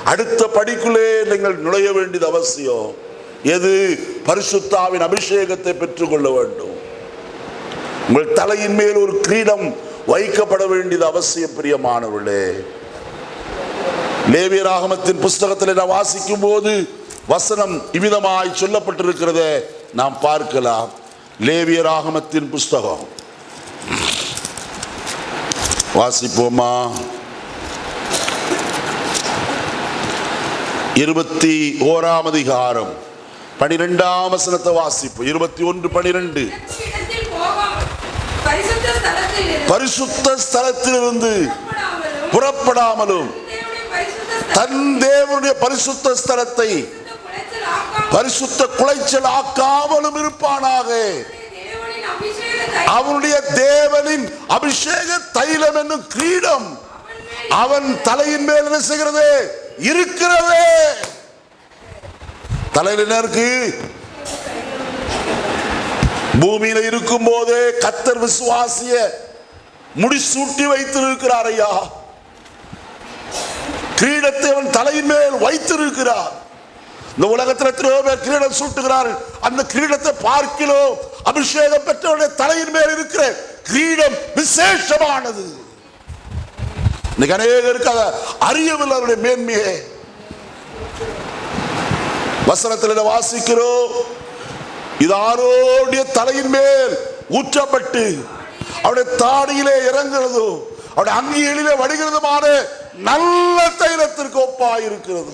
அடுத்த படிக்குள்ளே நீங்கள் நுழைய வேண்டியது அவசியம். எது? பரிசுத்தாவின் அபிஷேகத்தை பெற்றுக்கொள்ள வேண்டும். உங்கள் தலையின் மேல் ஒரு கிரீடம் வைக்கப்பட வேண்டியது அவசியம் பிரியமானவர்களே. லேவியராகமத்தின் புஸ்தகத்தில் நான் வாசிக்கும் போது வசனம் இவ்விதமாய் சொல்லப்பட்டிருக்கிறதை நாம் பார்க்கலாம். லேவியராகமத்தின் புஸ்தகம். வாசிப்போமா? இருபத்தி ஓராம் அதிகாரம். பனிரெண்டாம் வசனத்தை வாசிப்போம். இருபத்தி ஒன்று பனிரெண்டு பரிசுத்த ஸ்தலத்திலிருந்து புறப்படாமலும் தன் தேவனுடைய பரிசுத்த ஸ்தலத்தை பரிசுத்த குலைச்சல் ஆக்காமலும் இருப்பானாக. அவனுடைய தேவனின் அபிஷேக தைலம் என்னும் கிரீடம் அவன் தலையின் மேல் என்ன செய்கிறது? இருக்கிறது. தலையில் என்ன இருக்கு? பூமியில இருக்கும் போதே கத்தர் விசுவாசிய முடிசூட்டி வைத்திருக்கிறார் ஐயா. கிரீடத்தை அவன் தலையின் மேல் வைத்திருக்கிறார். இந்த உலகத்தில் எத்தனையோ பேர் கிரீடம் சூட்டுகிறார்கள். அந்த கிரீடத்தை பார்க்கிலோ அபிஷேகம் பெற்றவருடைய தலையின் மேல் இருக்கிற கிரீடம் விசேஷமானது. இன்னைக்கு அநேகருக்கு அதை அறியவில்லை அவருடைய மேன்மையே. வசனத்தில் வாசிக்கிறோம். இது ஆரோடைய தலையின் மேல் ஊற்றப்பட்டு அவருடைய தாடியிலே இறங்குறதும் அவருடைய அங்கிகளிலே வடிகிறதுமான நல்ல தைலத்திற்கு ஒப்பா இருக்கிறது.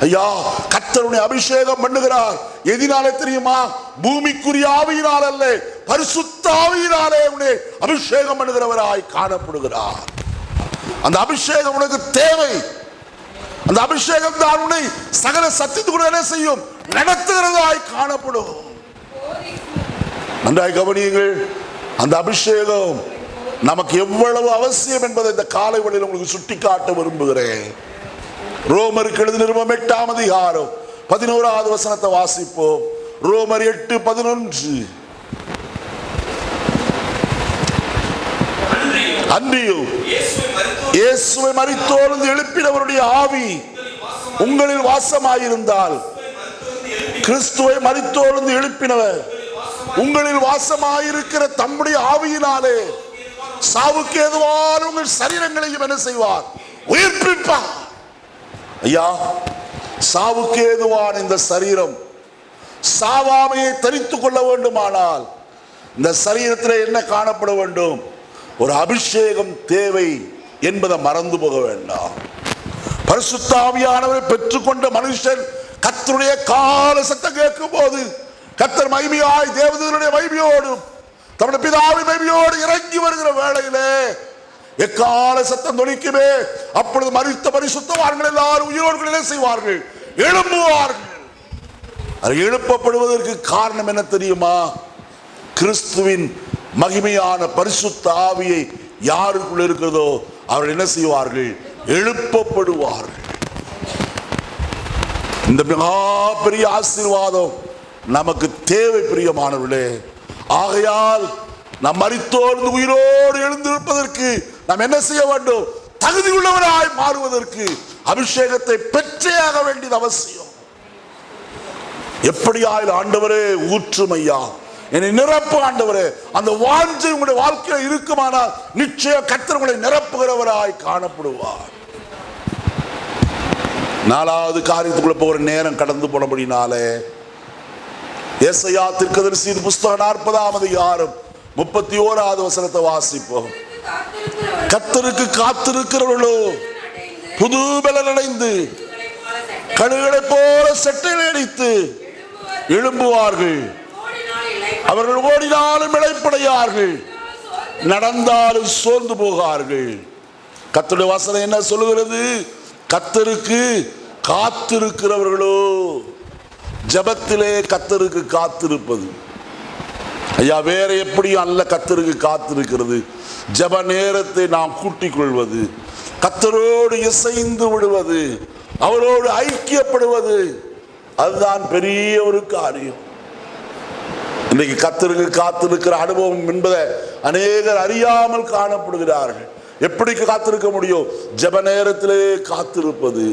ஐயா கத்தருடைய அபிஷேகம் பண்ணுகிறார். எதினாலே தெரியுமா? பூமிக்குரிய ஆவியினால் அல்ல பரிசுத்தாவியினாலே உன்னை அபிஷேகம் பண்ணுகிறவராய் காணப்படுகிறார். அந்த அபிஷேகம் உனக்கு தேவை. அந்த அபிஷேகம் தான் உன்னை சகல சத்தியத்துக்குடன் என்ன செய்யும்? நடத்துகிறதாய் காணப்படும். நன்றாய் கவனியுங்கள். அந்த அபிஷேகம் நமக்கு எவ்வளவு அவசியம் என்பதை இந்த காலை வழியில் உங்களுக்கு சுட்டிக்காட்ட விரும்புகிறேன். ரோமருக்கு எழுதி நிறுவம் எட்டாம் அதிகாரம் பதினோராவது வசனத்தை வாசிப்போம். ரோமர் எட்டு பதினொன்று. அன்றியும் இயேசுவை மரித்தோர்ந்து எழுப்பினவருடைய ஆவி உங்களில் வாசமாயிருந்தால் கிறிஸ்துவை மரித்தோர்ந்து எழுப்பினவர் உங்களில் வாசமாயிருக்கிற தம்முடைய ஆவியினாலே சாவுக்கு எதுவான உங்கள் சரீரங்களையும் என்ன செய்வார்? உயிர்ப்பிப்பார். ஐயா சாவுக்கு ஏதுவான இந்த சரீரம் சாவாமையை தரித்து கொள்ள வேண்டுமானால் இந்த சரீரத்தில் என்ன காணப்பட வேண்டும்? ஒரு அபிஷேகம் தேவை என்பதை மறந்து போக வேண்டாம். பரிசுத்தாவியானவரை பெற்றுக்கொண்ட மனுஷன் கத்தருடைய கால சத்தம் கேட்கும் போது கத்தர் மைமியாய் தேவதூருடைய மைமியோடும் தம்முடைய பிதாவின் மைமியோடு இறங்கி வருகிற வேளையிலே எக்கால சத்தம் தொனிக்குமே அப்பொழுது மறித்த பரிசுத்தவார்கள் எல்லாரும் உயிரோடுகளே செய்வார்கள் எழும்புவார்கள். அது எழுப்பப்படுவதற்கு காரணம் என்ன தெரியுமா? கிறிஸ்துவின் மகிமையான பரிசுத்த ஆவியை யாருக்குள் இருக்கிறதோ அவர்கள் என்ன செய்வார்கள்? எழுப்பப்படுவார்கள். இந்த மிகா பெரிய ஆசீர்வாதம் நமக்கு தேவை பிரியமானவர்களே. ஆகையால் நாம் மறித்தோர்ந்து உயிரோடு எழுந்திருப்பதற்கு நாம் என்ன செய்ய வேண்டும்? தகுதி உள்ளவராய் மாறுவதற்கு அபிஷேகத்தை பெற்றே ஆக வேண்டியது அவசியம். எப்படியாயில் ஆண்டவரே ஊற்றுமையா? என்னை நிரப்பு ஆண்டவரே. அந்த வாஞ்சை உங்களுடைய வாழ்க்கையில் இருக்குமானால் நிச்சயம் கர்த்தர் உங்களை நிரப்புகிறவராய் காணப்படுவார். நாலாவது காரியத்துக்குள்ள போகிற நேரம் கடந்து போனபடினாலே ஏசையா திருக்கதரிசி புஸ்தகம் நாற்பதாவது யாரும் முப்பத்தி ஓராவது வசனத்தை வாசிப்போம். கத்தருக்கு காத்திருக்கிறவர்களோ புது பலன் அடைந்து கழுகளை போல செட்டை அடித்து எழும்புவார்கள். அவர்கள் ஓடினாலும் இழைப்படையார்கள் நடந்தாலும் சோர்ந்து போகார்கள். கத்தருடைய வசனம் என்ன சொல்லுகிறது? கத்தருக்கு காத்திருக்கிறவர்களோ ஜபத்திலே கத்தருக்கு காத்திருப்பது. ஐயா வேற எப்படியும் அல்ல கத்தருக்கு காத்திருக்கிறது. ஜப நேரத்தை நாம் கூட்டிக் கொள்வது கத்தரோடு இசைந்து விடுவது அவரோடு ஐக்கியப்படுவது அதுதான் பெரிய ஒரு காரியம். இன்னைக்கு கத்தருக்கு காத்திருக்கிற அனுபவம் என்பதை அநேகர் அறியாமல் காணப்படுகிறார்கள். எப்படி காத்திருக்க முடியும்? ஜெப நேரத்திலே காத்திருப்பது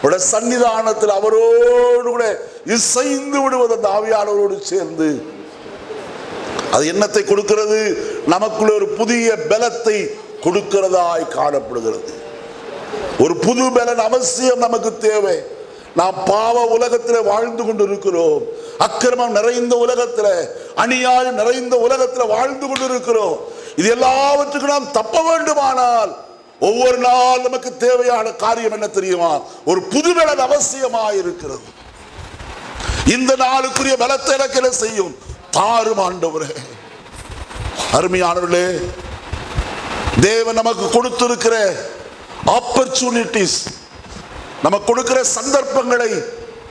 அவருடைய சன்னிதானத்தில் அவரோடு கூட இசைந்து விடுவது அந்த ஆவியானவரோடு சேர்ந்து அது என்னத்தை கொடுக்கிறது? நமக்குள்ள ஒரு புதிய பலத்தை கொடுக்கிறதாய் காணப்படுகிறது. ஒரு புது பலன் அவசியம் நமக்கு தேவை. நாம் பாவ உலகத்தில் வாழ்ந்து கொண்டிருக்கிறோம். அக்கிரமம் நிறைந்த உலகத்தில் அநியாயம் நிறைந்த உலகத்தில் வாழ்ந்து கொண்டிருக்கிறோம். இது எல்லாவற்றுக்கும் நாம் தப்ப வேண்டுமானால் ஒவ்வொரு நாள் நமக்கு தேவையான காரியம் என்ன தெரியுமா? ஒரு புது பலன் அவசியமாக இருக்கிறது இந்த நாளுக்குரிய பலத்தை எனக்கு என்ன செய்யும்? தாரும் ஆண்டவரே. அருமையானவர்களே தேவன் நமக்கு கொடுத்திருக்கிற ஆப்பர்ச்சுனிட்டிஸ் நமக்கு கொடுக்கிற சந்தர்ப்பங்களை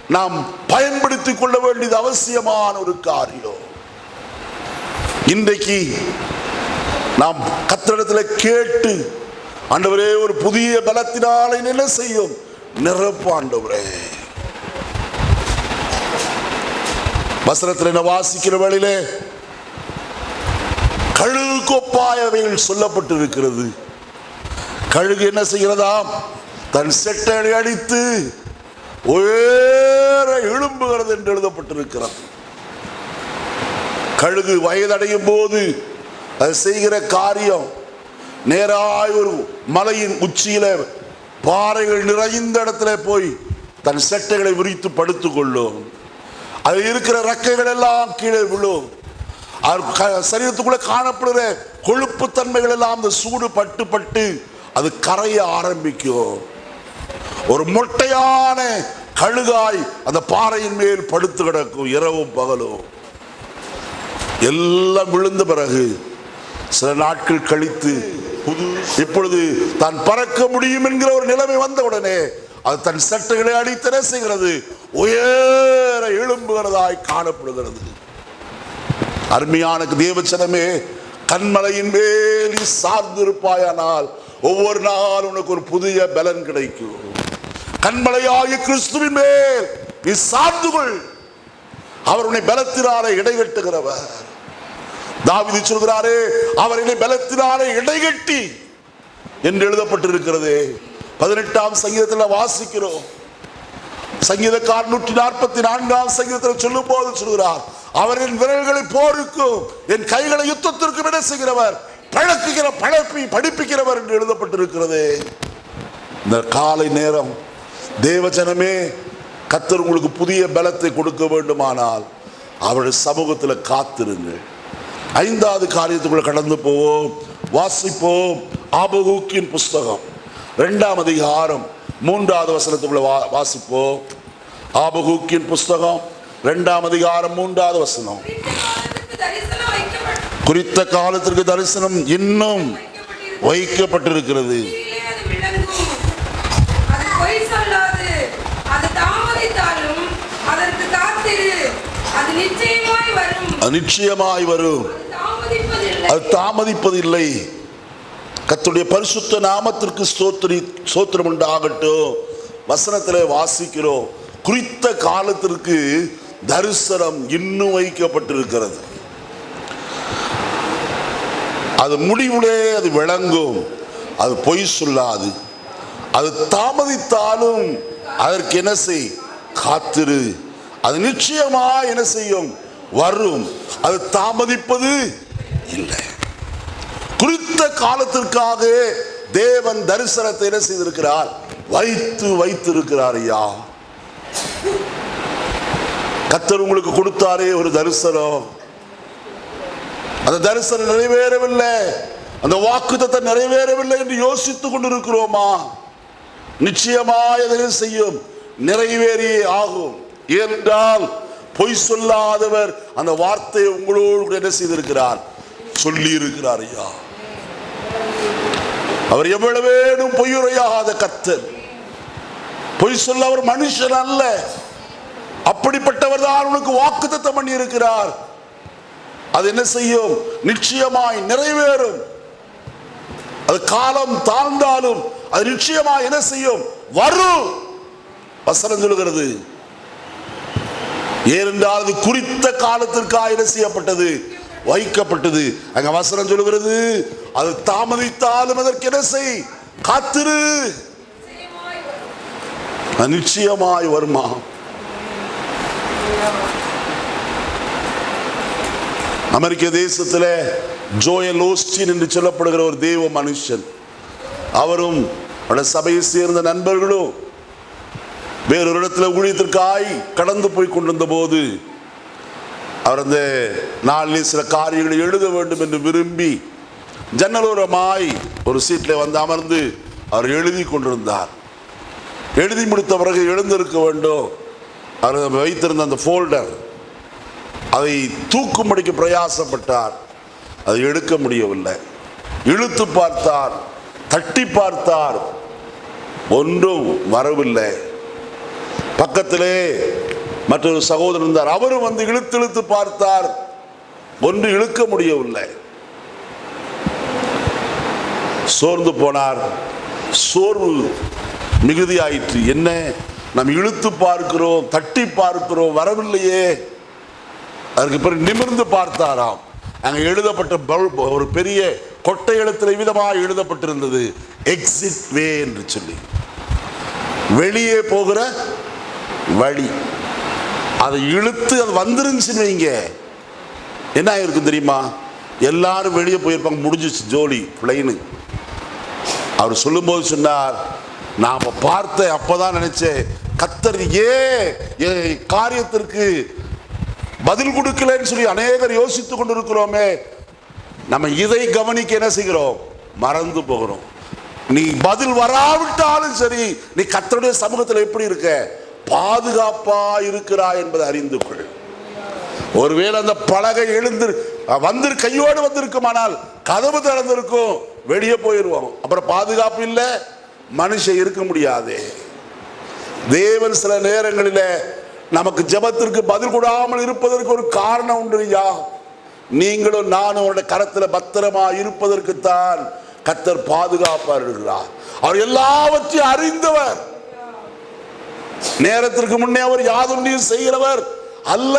நாம் பயன்படுத்திக் கொள்ள வேண்டியது அவசியமான ஒரு காரியம். இன்றைக்கு நாம் கத்திரிடத்தில் கேட்டு ஆண்டவரே ஒரு புதிய பலத்தினாலே என்ன செய்யும் நிரப்பு ஆண்டவரே. வசனத்தில் என்ன வாசிக்கிற வழியிலே கழுகு கொப்பாயவைகள் சொல்லப்பட்டிருக்கிறது. கழுகு என்ன செய்கிறதாம்? தன் செட்டை அடித்து உயர எழும்புகிறது என்று எழுதப்பட்டிருக்கிறது. கழுகு வயதடையும் போது அது செய்கிற காரியம் நேராய் ஒரு மலையின் உச்சியில பாறைகள் நிறைந்த இடத்துல போய் தன் செட்டைகளை விரித்து படுத்துக் கொள்ளும். அது இருக்கிற ரக்கைகள் எல்லாம் கீழே விழும். க- சரீரத்துக்குள்ள காணப்படுகிற கொழுப்பு தன்மைகள் எல்லாம் அந்த சூடு பட்டு பட்டு அது கரைய ஆரம்பிக்கும். ஒரு மொட்டையான கழுகாய் அந்த பாறையின் மேல் படுத்து கிடக்கும் இரவும் பகலும். எல்லாம் விழுந்த பிறகு சில நாட்கள் கழித்து புது இப்பொழுது தான் பறக்க முடியும் என்கிற ஒரு நிலைமை வந்த உடனே அது தன் சட்டைகளை அடித்தன செய்கிறது? உயர் எழும்புகிறதாய் காணப்படுகிறது. அருமையான தேவச்சனமே கண்மலையின் வேலி சார்ந்திருப்பாயானால் ஒவ்வொரு நாள் உனக்கு ஒரு புதிய பலன் கிடைக்கும். கண்மலையாகிய கிறிஸ்துவின் மேல் நீ சார்ந்து கொள். அவர் உன்னை பலத்தினாலே இடைகட்டுகிறவர். தாவிதி சொல்கிறாரே அவர் என்னை பலத்தினாலே இடைகட்டி என்று எழுதப்பட்டிருக்கிறது. பதினெட்டாம் சங்கீதத்தில் வாசிக்கிறோம். சங்கீதக்கார் நூற்றி நாற்பத்தி நான்காம் சங்கீதத்தில் சொல்லும் போது சொல்கிறார் அவர் என் விரல்களை போருக்கும் என் கைகளை யுத்தத்திற்கும் என்ன செய்கிறவர் பழக்குகிற பழப்பி படிப்பிக்கிறவர் என்று எழுதப்பட்டிருக்கிறது. இந்த காலை நேரம் தேவஜனமே கத்தர் உங்களுக்கு புதிய பலத்தை கொடுக்க வேண்டுமானால் அவருடைய சமூகத்தில் காத்திருங்கள். ஐந்தாவது காரியத்துக்குள்ள கடந்து போவோம். வாசிப்போம். ஆபகூக்கின் புஸ்தகம் ரெண்டாம் அதிகாரம் மூன்றாவது வசனத்துக்குள்ள வா வாசிப்போம் ஆபகூக்கின் புஸ்தகம் ரெண்டாம் அதிகாரம் மூன்றாவது வசனம் குறித்த காலத்திற்கு தரிசனம் இன்னும் வைக்கப்பட்டிருக்கிறது. நிச்சயமாய் வரும் அது தாமதிப்பதில்லை. கத்துடைய பரிசுத்த நாமத்திற்கு ஸ்தோத்திரி ஸ்தோத்திரம் உண்டாகட்டும் வசனத்தில் வாசிக்கிறோம். குறித்த காலத்திற்கு தரிசனம் இன்னும் வைக்கப்பட்டிருக்கிறது. அது முடிவுலே அது விளங்கும். அது பொய் சொல்லாது. அது தாமதித்தாலும் அதற்கு என்ன செய்? காத்திரு. அது நிச்சயமா என்ன செய்யும்? வரும். அது தாமதிப்பது இல்லை. குறித்த காலத்திற்காக தேவன் தரிசனத்தை என்ன செய்திருக்கிறார்? வைத்து வைத்திருக்கிறார் ஐயா. கத்தர் உங்களுக்கு கொடுத்தாரே ஒரு தரிசனம். அந்த தரிசனம் நிறைவேறவில்லை. அந்த வாக்குத்தத்தை நிறைவேறவில்லை என்று யோசித்துக் கொண்டிருக்கிறோமா? நிச்சயமாய் எதையும் செய்யும்? நிறைவேறியே ஆகும். ஏனென்றால் பொய் சொல்லாதவர் அந்த வார்த்தையை உங்களோடு என்ன செய்திருக்கிறார்? சொல்லி இருக்கிறார் ஐயா. அவர் எவ்வளவேனும் பொய்யுரையாகாத கர்த்தர். பொய் சொல்ல அவர் மனுஷன் அல்ல. அப்படிப்பட்டவர் தான் உனக்கு வாக்குத்தத்தம் பண்ணி இருக்கிறார் அது என்ன செய்யும்? நிச்சயமாய் நிறைவேறும். அது காலம் தாழ்ந்தாலும் அது நிச்சயமாய் என்ன செய்யும்? வரும் வசனம் சொல்லுகிறது. ஏனென்றால் அது குறித்த காலத்திற்காக என்ன செய்யப்பட்டது? வைக்கப்பட்டது. அங்க வசனம் சொல்லுகிறது. அது தாமதித்தாலும் அதற்கு என்ன செய்? காத்திரு. நிச்சயமாய் வருமா? அமெரிக்க தேசத்தில் ஜோயல் ஓஸ்டின் என்று சொல்லப்படுகிற ஒரு தெய்வ மனுஷன். அவரும் சபையை சேர்ந்த நண்பர்களும் வேறொரு இடத்துல ஊழியத்திற்காய் கடந்து போய் கொண்டிருந்த போது அவர் அந்த நாளில் சில காரியங்களை எழுத வேண்டும் என்று விரும்பி ஜன்னலோரமாய் ஒரு சீட்டில் வந்து அமர்ந்து அவர் எழுதி கொண்டிருந்தார். எழுதி முடித்த பிறகு எழுந்திருக்க வேண்டும். அவர் வைத்திருந்த அந்த ஃபோல்டர் அதை தூக்கும்படிக்கு பிரயாசப்பட்டார். அதை எடுக்க முடியவில்லை. இழுத்து பார்த்தார் தட்டி பார்த்தார். ஒன்றும் வரவில்லை. பக்கத்திலே மற்றொரு சகோதரர் இருந்தார். அவரும் வந்து இழுத்து இழுத்து பார்த்தார். ஒன்று இழுக்க முடியவில்லை. சோர்ந்து போனார். சோர்வு மிகுதியாயிற்று. என்ன? நாம் இழுத்து பார்க்கிறோம் தட்டி பார்க்கிறோம் வரவில்லையே. அதற்கு பிறகு நிமிர்ந்து பார்த்தாராம். அங்கே எழுதப்பட்ட ஒரு பெரிய கொட்டை எழுத்தில் விதமாக எழுதப்பட்டிருந்தது. எக்ஸிட் வே என்று சொல்லி. வெளியே போகிற வழி. அதை இழுத்து அது வந்துருந்துச்சுன்னு வைங்க. என்ன ஆயிருக்கும் தெரியுமா? எல்லாரும் வெளியே போயிருப்பாங்க முடிஞ்சிச்சு ஜோலி பிளைனு அவர் சொல்லும்போது சொன்னார் நாம பார்த்த அப்போதான் நினைச்சேன் கத்தர் ஏன் காரியத்திற்கு பதில் கொடுக்கலன்னு சொல்லி அநேகர் யோசித்து கொண்டிருக்கிறோமே. நம்ம இதை கவனிக்க என்ன செய்கிறோம்? மறந்து போகிறோம். நீ பதில் வராவிட்டாலும் சரி நீ கத்தருடைய சமூகத்தில் எப்படி இருக்க? பாதுகாப்பா இருக்கிறா என்பதை அறிந்து கொள். ஒருவேளை அந்த பலகை எழுந்து வந்து கையோடு வந்திருக்குமானால் கதவு திறந்திருக்கும். வெளியே போயிடுவோம் அப்புறம் பாதுகாப்பு இல்லை மனுஷன் இருக்க முடியாது. தேவன் சில நேரங்களில நமக்கு ஜெபத்திற்கு பதில் கூடாமல் இருப்பதற்கு ஒரு காரணம் உண்டு ஐயா. நீங்களும் நானும் அவருடைய கரத்துல பத்திரமா இருப்பதற்குத்தான் கத்தர் பாதுகாப்பார் இருக்கிறார். அவர் எல்லாவற்றையும் அறிந்தவர். நேரத்திற்கு முன்னே அவர் யாதொன்றையும் செய்கிறவர் அல்ல.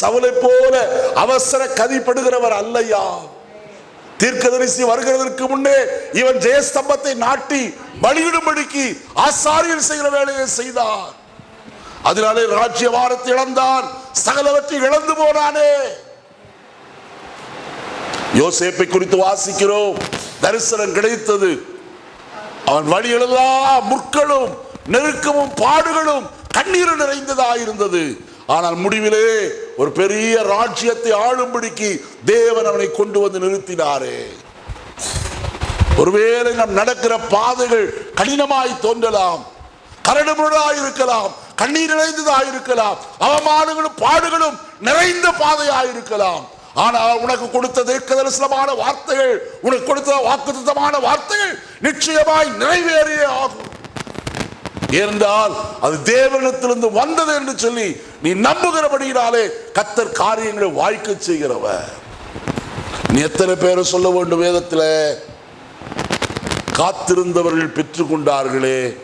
சவலை போல அவசர கதிப்படுகிறவர் அல்லையா தீர்க்கதரிசி வருகிறதற்கு முன்னே இவன் ஜெயஸ்தம்பத்தை நாட்டி பலியிடும்படிக்கு ஆசாரியர் செய்கிற வேலையை செய்தார். அதனாலே ராஜ்யவாரத்தை இழந்தான். சகலவற்றை இழந்து போனானே. யோசேப்பை குறித்து வாசிக்கிறோம். தரிசனம் கிடைத்தது. அவன் வழிகளெல்லாம் முற்களும் நெருக்கமும் பாடுகளும் கண்ணீர் நிறைந்ததாயிருந்தது. ஆனால் முடிவிலே ஒரு பெரிய ராஜ்யத்தை ஆளும்படிக்கு தேவன் அவனை கொண்டு வந்து நிறுத்தினாரே. ஒருவேளை நம் நடக்கிற பாதைகள் கடினமாய் தோன்றலாம் கரடுமுரடாய் இருக்கலாம் கண்ணீர் நிறைந்ததாய் இருக்கலாம் அவமானங்களும் பாடுகளும் நிறைந்த பாதையாய் இருக்கலாம். ஆனால் உனக்கு கொடுத்த தீர்க்கதரிசனமான வார்த்தைகள் உனக்கு கொடுத்த வாக்குத்தமான வார்த்தைகள் நிச்சயமாய் நிறைவேறியே ஆகும். ஏனென்றால் அது தேவனிடத்திலிருந்து வந்தது என்று சொல்லி நீ நம்புகிறபடியினாலே கத்தர் காரியங்களை வாய்க்க செய்கிறவர். நீ எத்தனை பேரை சொல்ல வேண்டும் வேதத்தில்? காத்திருந்தவர்கள் பெற்றுக்கொண்டார்களே.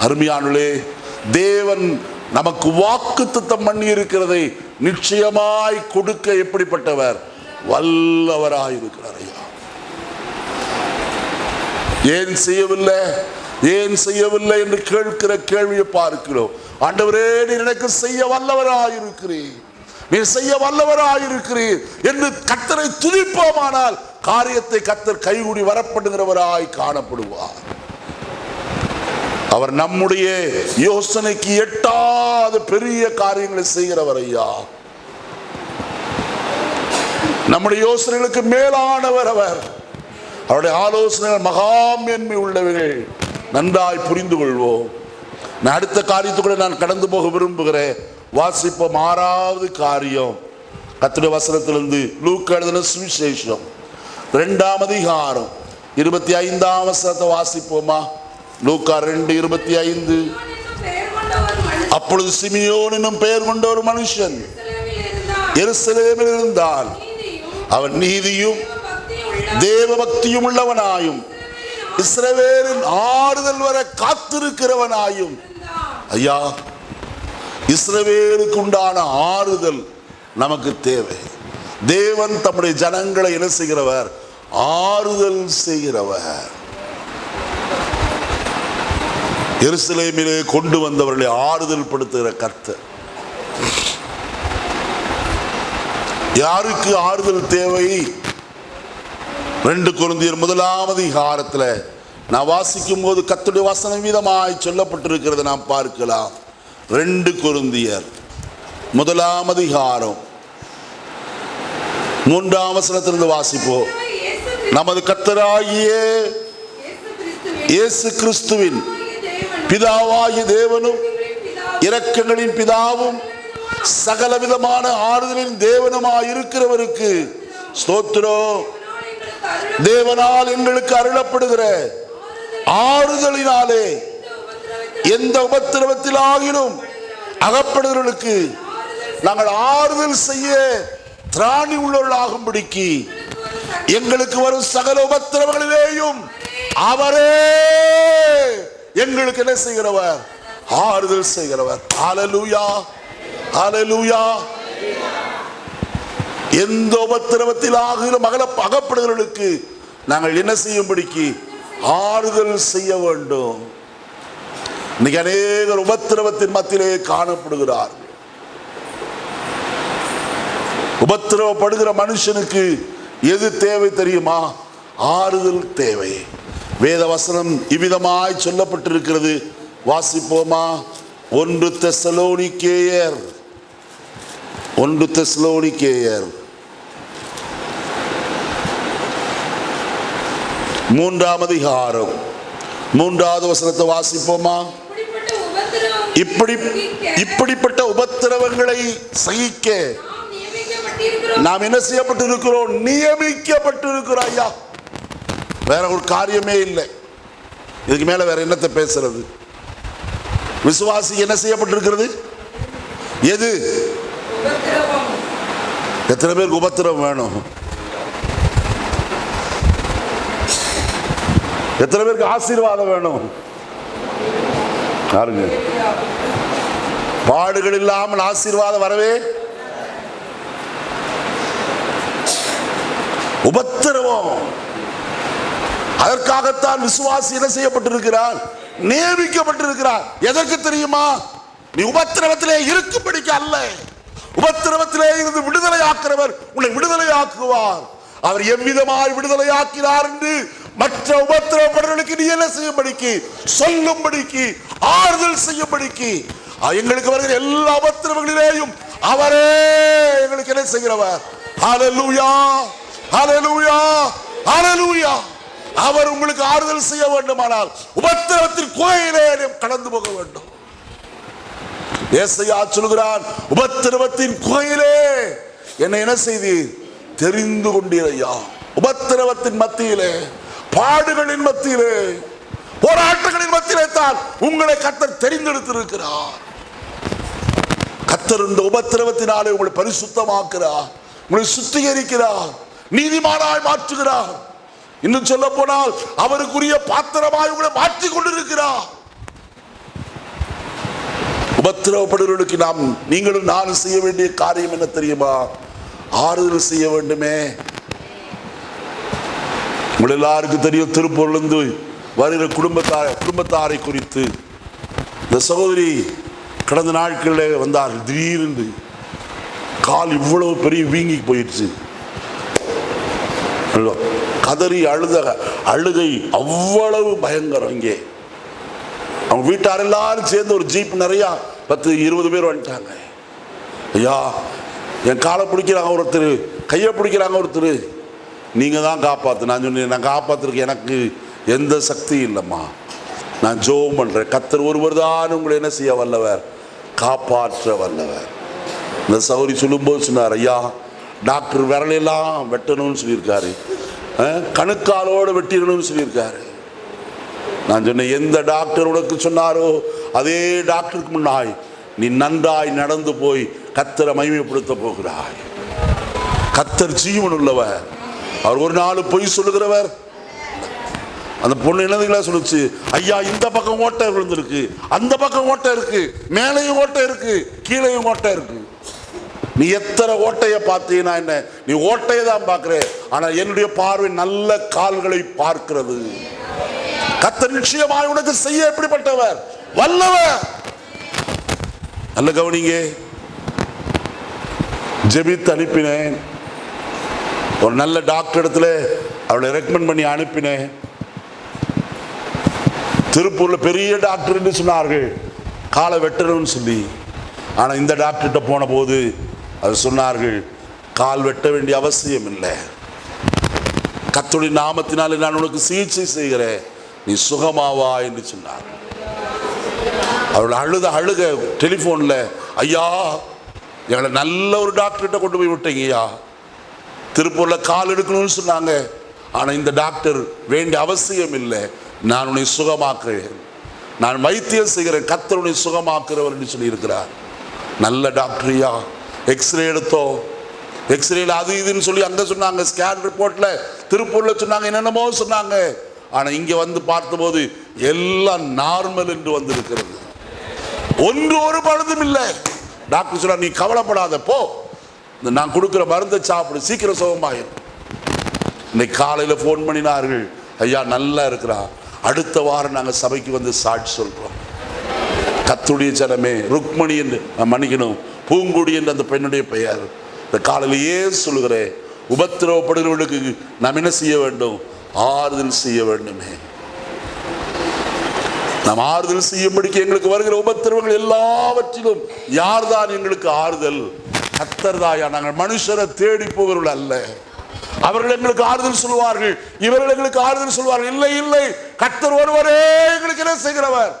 அருமையானுளே தேவன் நமக்கு வாக்கு தத்தம் பண்ணி இருக்கிறதை நிச்சயமாய் கொடுக்க எப்படிப்பட்டவர்? வல்லவராயிருக்கிறார் ஐயா. ஏன் செய்யவில்லை? ஏன் செய்யவில்லை என்று கேட்கிற கேள்வியை பார்க்கிறோம். ஆண்டவரே நீ எனக்கு செய்ய வல்லவராயிருக்கிறேன் நீ செய்ய வல்லவராயிருக்கிறீர் என்று கத்தரை துதிப்போமானால் காரியத்தை கத்தர் கைகூடி வரப்படுகிறவராய் காணப்படுவார். அவர் நம்முடைய யோசனைக்கு எட்டாத பெரிய காரியங்களை செய்கிறவர் ஐயா. நம்முடைய யோசனைகளுக்கு மேலானவர் அவர். அவருடைய ஆலோசனைகள் மகாமேன்மை உள்ளவர்கள் நன்றாய் புரிந்து கொள்வோம் நான் அடுத்த காரியத்துக்குள்ள நான் கடந்து போக விரும்புகிறேன். வாசிப்போம் ஆறாவது காரியம். கத்திர வசனத்திலிருந்து லூக்க எழுதின சுவிசேஷம். ரெண்டாம் அதிகாரம். இருபத்தி ஐந்தாம் வசனத்தை வாசிப்போமா? லூக்கா ரெண்டு இருபத்தி ஐந்து அப்பொழுது சிமியோன் என்னும் பெயர் கொண்ட ஒரு மனுஷன் எருசலேமில் இருந்தான். அவன் நீதியும் தேவபக்தியும் தேவ பக்தியும் உள்ளவனாயும் இஸ்ரவேலின் ஆறுதல் வர காத்திருக்கிறவனாயும். ஐயா இஸ்ரவேலுக்கு உண்டான ஆறுதல் நமக்கு தேவை. தேவன் தம்முடைய ஜனங்களை என்ன செய்கிறவர்? ஆறுதல் செய்கிறவர். எருசலேமிலே கொண்டு வந்தவர்களை ஆறுதல் படுத்துகிற கர்த்தர். யாருக்கு ஆறுதல் தேவை? ரெண்டு குருந்தியர் முதலாவது அதிகாரத்துல நான் வாசிக்கும் போது கத்துடைய வசனம் வீதமாய் சொல்லப்பட்டிருக்கிறதை நாம் பார்க்கலாம். ரெண்டு குருந்தியர் முதலாம் அதிகாரம் மூன்றாம் வசனத்திலிருந்து வாசிப்போம் நமது கத்தராகிய இயேசு கிறிஸ்துவின் பிதாவாகிய தேவனும் பிதாவும் இரக்கங்களின் பிதாவும் சகலவிதமான ஆறுதலின் தேவனுமாய் இருக்கிறவருக்கு ஸ்தோத்திரம். தேவனால் எங்களுக்கு அருளப்படுகிற ஆறுதலினாலே எந்த உபத்திரவத்தில் ஆகினும் அகப்படுகிறவர்களுக்கு நாங்கள் ஆறுதல் செய்ய திராணி உள்ளவர்களாகும்படிக்கு எங்களுக்கு வரும் சகல உபத்திரவங்களிலேயும் அவரே எங்களுக்கு என்ன செய்கிறவர்? ஆறுதல் செய்கிறவர். அலலூயா அலலூயா எந்த உபத்திரவத்தில் ஆகிலும் அகல அகப்படுகிறவர்களுக்கு நாங்கள் என்ன செய்யும்படிக்கு ஆறுதல் செய்ய வேண்டும். இன்னைக்கு அநேகர் உபத்திரவத்தின் மத்தியிலே காணப்படுகிறார். உபத்திரவப்படுகிற மனுஷனுக்கு எது தேவை தெரியுமா? ஆறுதல் தேவை. வேத வசனம் இவ்விதமாய் சொல்லப்பட்டிருக்கிறது. வாசிப்போமா? ஒன்று தெசலோனிக்கேயர். ஒன்று தெசலோனிக்கேயர். மூன்றாம் அதிகாரம் மூன்றாவது வசனத்தை வாசிப்போமா? இப்படி இப்படிப்பட்ட உபத்திரவங்களை சகிக்க நாம் என்ன செய்யப்பட்டு இருக்கிறோம் நியமிக்கப்பட்டு இருக்கிறோம் ஐயா. வேற ஒரு காரியமே இல்லை. இதுக்கு மேல வேற என்னத்தை பேசுறது? விசுவாசி என்ன செய்யப்பட்டிருக்கிறது? எது? எத்தனை பேருக்கு உபத்திரம் வேணும்? எத்தனை பேருக்கு ஆசீர்வாதம் வேணும்? யாருங்க? பாடுகள் இல்லாமல் ஆசீர்வாதம் வரவே? உபத்திரவம். அதற்காகத்தான் விசுவாசி என்ன செய்யப்பட்டிருக்கிறார்? நியமிக்கப்பட்டிருக்கிறார். எதற்கு தெரியுமா? நீ உபத்திரவத்திலே இருக்கும்படிக்கு அல்ல. உபத்திரவத்திலே இருந்து விடுதலை ஆக்கிறவர் உன்னை விடுதலை ஆக்குவார் அவர் எவ்விதமாய் விடுதலை ஆக்கினார் என்று மற்ற உபத்திரவப்படுறவர்களுக்கு நீ என்ன செய்யும்படிக்கு? சொல்லும்படிக்கு ஆறுதல் செய்யும்படிக்கு. எங்களுக்கு வருகிற எல்லா உபத்திரவங்களிலேயும் அவரே எங்களுக்கு என்ன செய்கிறவர்? அலலூயா அலலூயா அலலூயா அவர் உங்களுக்கு ஆறுதல் செய்ய வேண்டுமானால் உபத்திரவத்தின் கோயிலே கடந்து போக வேண்டும். ஏசையா சொல்கிறான் உபத்திரவத்தின் கோயிலே என்னை என்ன செய்தி தெரிந்து கொண்டீரையா உபத்திரவத்தின் மத்தியிலே பாடுகளின் மத்தியிலே போராட்டங்களின் மத்தியிலே தான் உங்களை கத்தர் தெரிந்தெடுத்திருக்கிறார். கத்தர் இந்த உபத்திரவத்தினாலே உங்களை பரிசுத்தமாக்குறார் உங்களை சுத்திகரிக்கிறார். நீதிமானாய் மாற்றுகிறார். இன்னும் சொல்ல போனால் அவருக்குரிய பாத்திரமாய் உங்களை மாற்றிக் கொண்டிருக்கிறார். உபத்திரவப்படுகிறவர்களுக்கு நாம் நீங்களும் நானும் செய்ய வேண்டிய காரியம் என்ன தெரியுமா? ஆறுதல் செய்ய வேண்டுமே. உங்கள் எல்லாருக்கும் தெரியும் திருப்பூர்லேருந்து வருகிற குடும்பத்தார் குடும்பத்தாரை குறித்து. இந்த சகோதரி கடந்த நாட்களில் வந்தார்கள். திடீரென்று கால் இவ்வளவு பெரிய வீங்கி போயிடுச்சு. கதறி அழுத அழுகை அவ்வளவு பயங்கரம் இங்கே அவங்க வீட்டார் எல்லாரும் சேர்ந்து ஒரு ஜீப் நிறையா பத்து இருபது பேர் வந்துட்டாங்க. ஐயா என் காலை பிடிக்கிறாங்க ஒருத்தர் கையை பிடிக்கிறாங்க ஒருத்தர். நீங்கள் தான் காப்பாற்று நான் சொன்னேன் நான் காப்பாற்றுறதுக்கு எனக்கு எந்த சக்தியும் இல்லைம்மா. நான் ஜோம் பண்ணுறேன் கத்தர் ஒருவர் தான் உங்களை என்ன செய்ய வல்லவர்? காப்பாற்ற வல்லவர். இந்த சௌரி சொல்லும்போது சொன்னார் ஐயா டாக்டர் விரலையெல்லாம் வெட்டணும்னு சொல்லியிருக்காரு. கணுக்காலோடு வெட்டிடணும்னு சொல்லியிருக்காரு. நான் சொன்னேன் எந்த டாக்டர் உனக்கு சொன்னாரோ அதே டாக்டருக்கு முன்னாய் நீ நன்றாய் நடந்து போய் கத்தரை மகிமைப்படுத்த போகிறாய். கத்தர் ஜீவன் உள்ளவர் அவர் ஒரு நாள் பொய் சொல்லுகிறவர். அந்த பொண்ணு என்னதுங்களா சொல்லுச்சு? ஐயா இந்த பக்கம் ஓட்டை விழுந்திருக்கு. அந்த பக்கம் ஓட்டை இருக்கு. மேலையும் ஓட்டை இருக்கு. கீழையும் ஓட்டை இருக்கு. நீ எத்தனை ஓட்டையை பார்த்தீங்கன்னா என்ன? நீ ஓட்டையை தான் பார்க்குற. ஆனா என்னுடைய பார்வை நல்ல கால்களை பார்க்கிறது. கத்த நிச்சயமாய் உனக்கு செய்ய எப்படிப்பட்டவர்? வல்லவர். நல்ல கவனிங்க. ஜெபித்து அனுப்பினேன். ஒரு நல்ல டாக்டர் இடத்துல அவளை ரெக்கமெண்ட் பண்ணி அனுப்பினேன். திருப்பூரில் பெரிய டாக்டர்னு சொன்னார்கள். காலை வெட்டணும்னு சொல்லி. ஆனால் இந்த டாக்டர்கிட்ட போன போது அது சொன்னார்கள் கால் வெட்ட வேண்டிய அவசியம் இல்லை. கத்துடைய நாமத்தினாலே நான் உனக்கு சிகிச்சை செய்கிறேன். நீ சுகமாவா என்று சொன்னார். அவள் அழுத அழுக டெலிஃபோனில் ஐயா எங்களை நல்ல ஒரு டாக்டர்கிட்ட கொண்டு போய் விட்டீங்கய்யா. திருப்பூரில் கால் எடுக்கணும்னு சொன்னாங்க. ஆனால் இந்த டாக்டர் வேண்டிய அவசியம் இல்லை. நான் உன்னை சுகமாக்குறேன். நான் வைத்தியம் செய்கிறேன். கத்தர் உன்னை சுகமாக்குறவர் சொல்லியிருக்கிறார். நல்ல டாக்டரியா எக்ஸ்ரே எடுத்தோம் எக்ஸ்ரேல அது இதுன்னு சொல்லி அங்கே சொன்னாங்க. ஸ்கேன் ரிப்போர்ட்டில் திருப்பூரில் சொன்னாங்க. என்னென்னமோ சொன்னாங்க. ஆனால் இங்கே வந்து பார்த்தபோது எல்லாம் நார்மல் என்று வந்திருக்கிறது. ஒன்று ஒரு பழுதும் இல்லை. டாக்டர் சொன்னார் நீ கவலைப்படாத. போ. நான் கொடுக்குற மருந்தை சாப்பிடு சீக்கிரம் சுகமாயிரும். இன்னைக்கு காலையில் ஃபோன் பண்ணினார்கள். ஐயா நல்லா இருக்கிறான் அடுத்த வாரம் நாங்கள் சபைக்கு வந்து சாட்சி சொல்கிறோம் கத்துடைய ஜனமே ருக்மணி என்று மன்னிக்கணும். பூங்குடி என்று அந்த பெண்ணுடைய பெயர். இந்த காலையிலேயே சொல்லுகிறேன். உபத்திரவப்படுகிறவர்களுக்கு நாம் என்ன செய்ய வேண்டும்? ஆறுதல் செய்ய வேண்டுமே. நாம் ஆறுதல் செய்யும்படிக்கு எங்களுக்கு வருகிற உபத்திரவங்கள் எல்லாவற்றிலும் யார்தான் எங்களுக்கு ஆறுதல்? கத்தர்தாயா நாங்கள் மனுஷரை தேடி போகிறவர்கள் அல்ல. அவர்கள் எங்களுக்கு ஆறுதல் சொல்வார்கள் இவர்கள் எங்களுக்கு ஆறுதல் சொல்வார்கள் இல்லை இல்லை. கத்தர் ஒருவரே எங்களுக்கு என்ன செய்கிறவர்?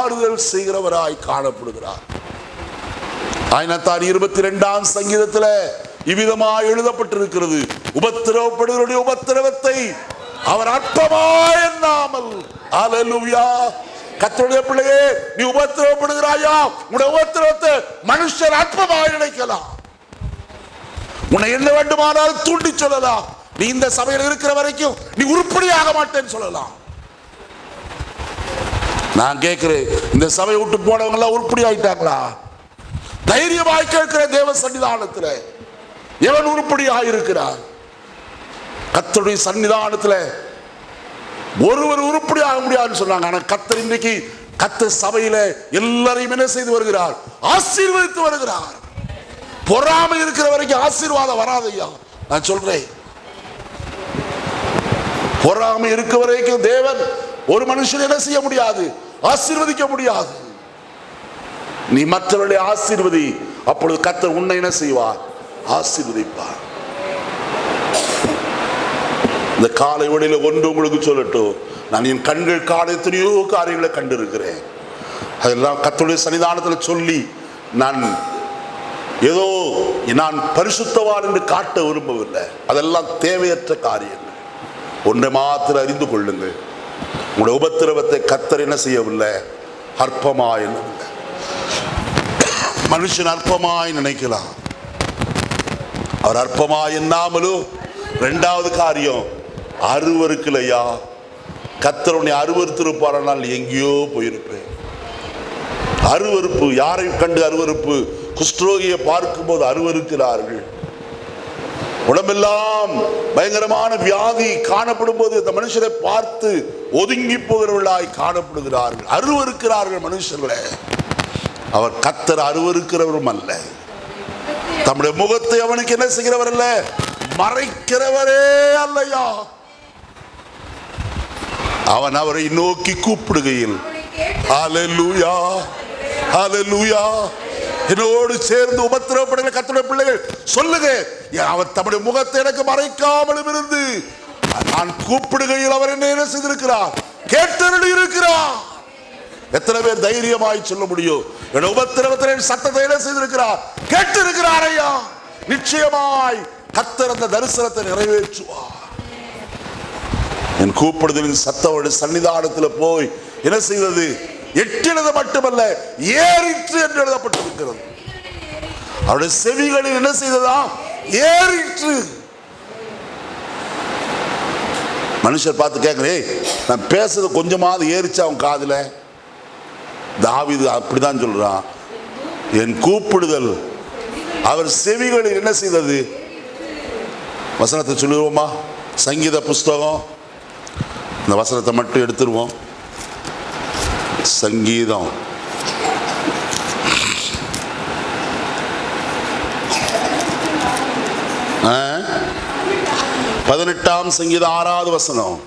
ஆறுதல் செய்கிறவராய் காணப்படுகிறார். ஆயினத்தார் இருபத்தி ரெண்டாம் சங்கீதத்துல இவ்விதமாக எழுதப்பட்டிருக்கிறது. உபத்திரவப்படுகிறவருடைய உபத்திரவத்தை அவர் அற்பமாய் எண்ணாமல். அல்லேலூயா கத்தருடைய பிள்ளையே நீ உபத்திரவப்படுகிறாயா? உன உபத்திரவத்தை மனுஷர் அற்பமாய் நினைக்கலாம். உன்னை என்ன வேண்டுமானால் தூண்டி சொல்லலாம். நீ இந்த சபையில் இருக்கிற வரைக்கும் நீ உருப்படியாக மாட்டேன்னு சொல்லலாம். நான் கேட்கிறேன் இந்த சபையை விட்டு போனவங்க எல்லாம் உருப்படி ஆயிட்டாங்களா தைரியமாய் கேட்கிற தேவ சன்னிதானத்தில் எவன் உருப்படியாக இருக்கிறார் கத்தருடைய சன்னிதானத்தில் ஒருவர் உருப்படி ஆக முடியாதுன்னு சொன்னாங்க. ஆனா கத்தர் இன்றைக்கு கத்த சபையில எல்லாரையும் என்ன செய்து வருகிறார்? ஆசீர்வதித்து வருகிறார். பொறாமை இருக்கிற வரைக்கும் ஆசீர்வாதம் வராதையா நான் சொல்றேன். பொறாமை இருக்க வரைக்கும் தேவன் ஒரு மனுஷன் என்ன செய்ய முடியாது? ஆசீர்வதிக்க முடியாது. நீ மற்றவர்களை ஆசீர்வதி. அப்பொழுது கத்தர் உன்னை என்ன செய்வார்? ஆசீர்வதிப்பார். இந்த காலை வழியில ஒன்று உங்களுக்கு சொல்லட்டும். நான் என் கண்கள் காலை எத்தனையோ காரியங்களை கண்டிருக்கிறேன். அதெல்லாம் கத்தருடைய சன்னிதானத்தில் சொல்லி நான் ஏதோ நான் பரிசுத்தவான் என்று காட்ட விரும்பவில்லை. அதெல்லாம் தேவையற்ற காரியங்கள். ஒன்றை மாத்திர அறிந்து கொள்ளுங்கள். உங்களுடைய உபத்திரவத்தை கத்தர் என்ன செய்யவில்லை? அற்பமாய் மனுஷன் அற்பமாய் நினைக்கலாம். அவர் அற்பமாய் என்னாமலும் ரெண்டாவது காரியம் அருவருக்கலையா? கத்தர் உன்னை அருவருத்திருப்பாரானால் எங்கேயோ போயிருப்பேன். அருவருப்பு யாரை கண்டு அருவருப்பு? குஷ்டரோகியை பார்க்கும்போது அருவருக்கிறார்கள் உடம்பெல்லாம் பயங்கரமான வியாதி காணப்படும் போது இந்த மனுஷரை பார்த்து ஒதுங்கி போகிறவர்களாய் காணப்படுகிறார்கள். அருவருக்கிறார்கள் மனுஷர்களை. அவர் கத்தர் அருவருக்கிறவரும் அல்ல. தம்முடைய முகத்தை அவனுக்கு என்ன செய்கிறவர் அல்ல? மறைக்கிறவரே அல்லையா? அவன் அவரை நோக்கி கூப்பிடுகையில் அலலுயா அலலூயா என்னோடு சேர்ந்து உபத்திரப்படுகிற கத்துட பிள்ளைகள் சொல்லுங்க. அவர் தம்முடைய முகத்தை எனக்கு மறைக்காமலும் இருந்து நான் கூப்பிடுகையில் அவர் என்ன என்ன செய்திருக்கிறார்? கேட்டருளி இருக்கிறார். எத்தனை பேர் தைரியமாய் சொல்ல முடியும்? என் உபத்திரவத்தில் என் சத்தத்தை என்ன செய்திருக்கிறார்? கேட்டு இருக்கிறார் ஐயா. நிச்சயமாய் கத்தர் அந்த தரிசனத்தை நிறைவேற்றுவார். என் கூப்பிடுதலின் சத்தவோட சன்னிதானத்தில் போய் என்ன செய்தது? எட்டினது மட்டுமல்ல ஏறிற்று என்று எழுதப்பட்டிருக்கிறது. அவருடைய செவிகளில் என்ன செய்ததா ஏறிற்று. மனுஷர் பார்த்து கேட்கிறேன் நான் பேசுறது கொஞ்சமாவது ஏறிச்சு அவன் காதில்? தாவிது அப்படிதான் சொல்றான். என் கூப்பிடுதல். அவர் செவிகளில் என்ன செய்தது? வசனத்தை சொல்லுவோமா? சங்கீத புஸ்தகம். இந்த வசனத்தை மட்டும் எடுத்துருவோம். சங்கீதம். ஆ? பதினெட்டாம் சங்கீதம் ஆறாவது வசனம்.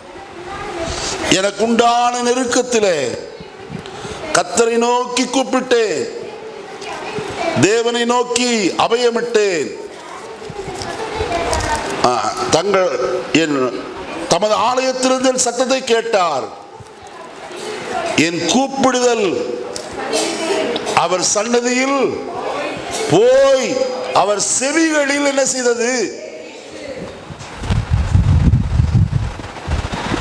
எனக்கு உண்டான நெருக்கத்திலே கத்தரை நோக்கி கூப்பிட்டேன். தேவனை நோக்கி அபயமிட்டேன். ஆ, தங்கள் என் தமது ஆலயத்திலிருந்து சத்தத்தை கேட்டார். என் கூப்பிடுதல். அவர் சன்னதியில் போய் அவர் செவிகளில் என்ன செய்தது?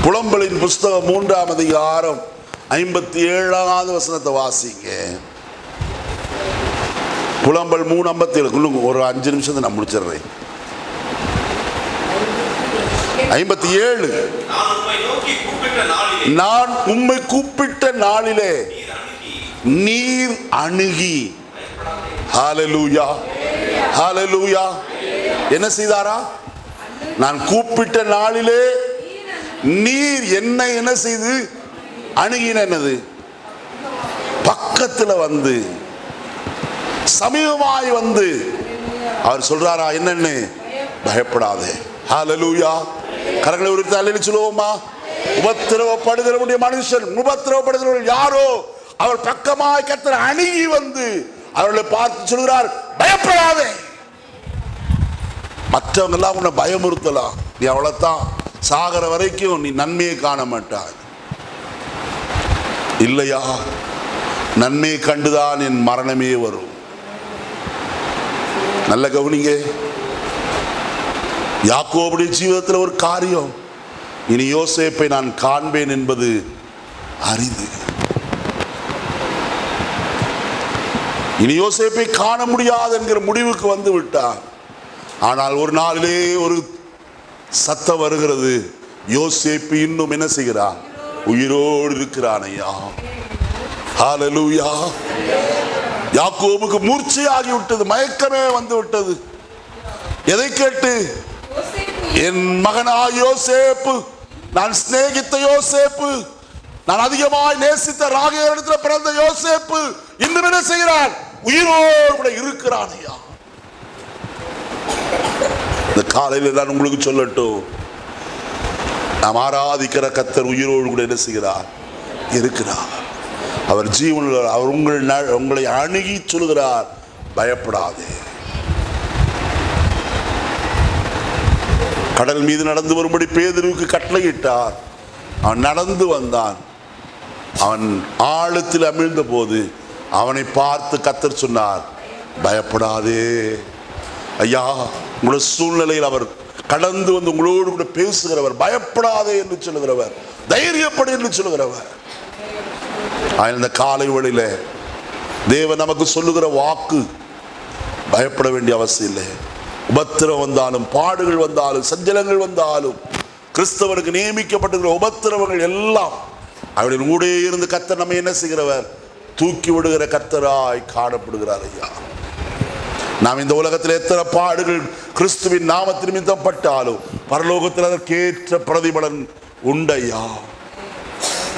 புலம்பலின் புஸ்தகம் மூன்றாம் அதிகாரம் ஐம்பத்தி ஏழாவது வசனத்தை வாசிங்க. புலம்பல் மூணு ஐம்பத்தி ஏழு ஒரு அஞ்சு நிமிஷத்தை நான் முடிச்சிடுறேன். ஐம்பத்தி ஏழு. நான் உம்மை கூப்பிட்ட நாளிலே நீர் அணுகி. ஹாலலூயா ஹாலலூயா என்ன செய்தாரா? நான் கூப்பிட்ட நாளிலே நீர் என்ன என்ன செய்து? அணுகினது என்னது? வந்து சமீபமாய் வந்து. அவர் சொல்றாரா என்னன்னு? பயப்படாதே. ஹாலலூயா கரங்களை உரித்து தலையில் சொல்லுவோமா? உபத்திரவப்படுகிறவனுடைய மனுஷன் உபத்திரவப்படுகிறவர்கள் யாரோ? அவர் பக்கமாய் கத்தர் அணுகி வந்து அவர்களை பார்த்து சொல்கிறார் பயப்படாதே. மற்றவங்க எல்லாம் உன்னை பயமுறுத்தலாம். நீ அவ்வளவுதான் சாகிற வரைக்கும் நீ நன்மையை காண மாட்டாய். இல்லையா? நன்மை கண்டுதான் என் மரணமே வரும். நல்ல கவனிங்க. யாக்கோபுடைய ஜீவிதத்தில் ஒரு காரியம். இனி யோசேப்பை நான் காண்பேன் என்பது அரிது இனி யோசேப்பை காண முடியாது என்கிற முடிவுக்கு வந்து விட்டான். ஆனால் ஒரு நாளிலே ஒரு சத்தம் வருகிறது. யோசேப்பு இன்னும் என்ன செய்கிறான்? உயிரோடு இருக்கிறான் ஐயா. ஹalleluya யாக்கோபுக்கு மூர்ச்சையாகி விட்டது மயக்கமே வந்து விட்டது. எதை கேட்டு? என் மகனா யோசேப்பு நான் சிநேகித்த யோசேப்பு நான் அதிகமாய் நேசித்த ராகேரிடத்தில் பிறந்த யோசேப்பு இன்னும் என்ன செய்கிறான் உயிரோடு கூட இருக்கிறான் ஐயா. இந்த காலையில் நான் உங்களுக்கு சொல்லட்டும். நாம் ஆராதிக்கிற கத்தர் உயிரோடு கூட என்ன செய்கிறார்? இருக்கிறார். அவர் ஜீவனில் அவர் உங்கள் ந- உங்களை அணுகி சொல்கிறார் பயப்படாதே. கடல் மீது நடந்து வரும்படி பேதருக்கு கட்டளையிட்டார் அவன் நடந்து வந்தான். அவன் ஆழத்தில் அமிழ்ந்த போது அவனை பார்த்து கத்தர் சொன்னார் பயப்படாதே. ஐயா உங்களோட சூழ்நிலையில் அவர் கடந்து வந்து உங்களோடு கூட பேசுகிறவர். பயப்படாதே என்று சொல்லுகிறவர். தைரியப்படு என்று சொல்லுகிறவர். ஆனா, இந்த காலை வழியில தேவன் நமக்கு சொல்லுகிற வாக்கு பயப்பட வேண்டிய அவசியம் இல்லை. உபத்திரம் வந்தாலும் பாடுகள் வந்தாலும் சஞ்சலங்கள் வந்தாலும் கிறிஸ்தவனுக்கு நியமிக்கப்பட்டிருக்கிற உபத்திரவங்கள் எல்லாம் அவருடைய ஊடே இருந்து கத்தர் நம்ம என்ன செய்கிறவர்? தூக்கி விடுகிற கத்தராய் காணப்படுகிறார் ஐயா. நாம் இந்த உலகத்தில் எத்தனை பாடுகள் கிறிஸ்துவின் நாமத்தின் மிதப்பட்டாலும் பரலோகத்தில் அதற்கேற்ற பிரதிபலன் உண்டையா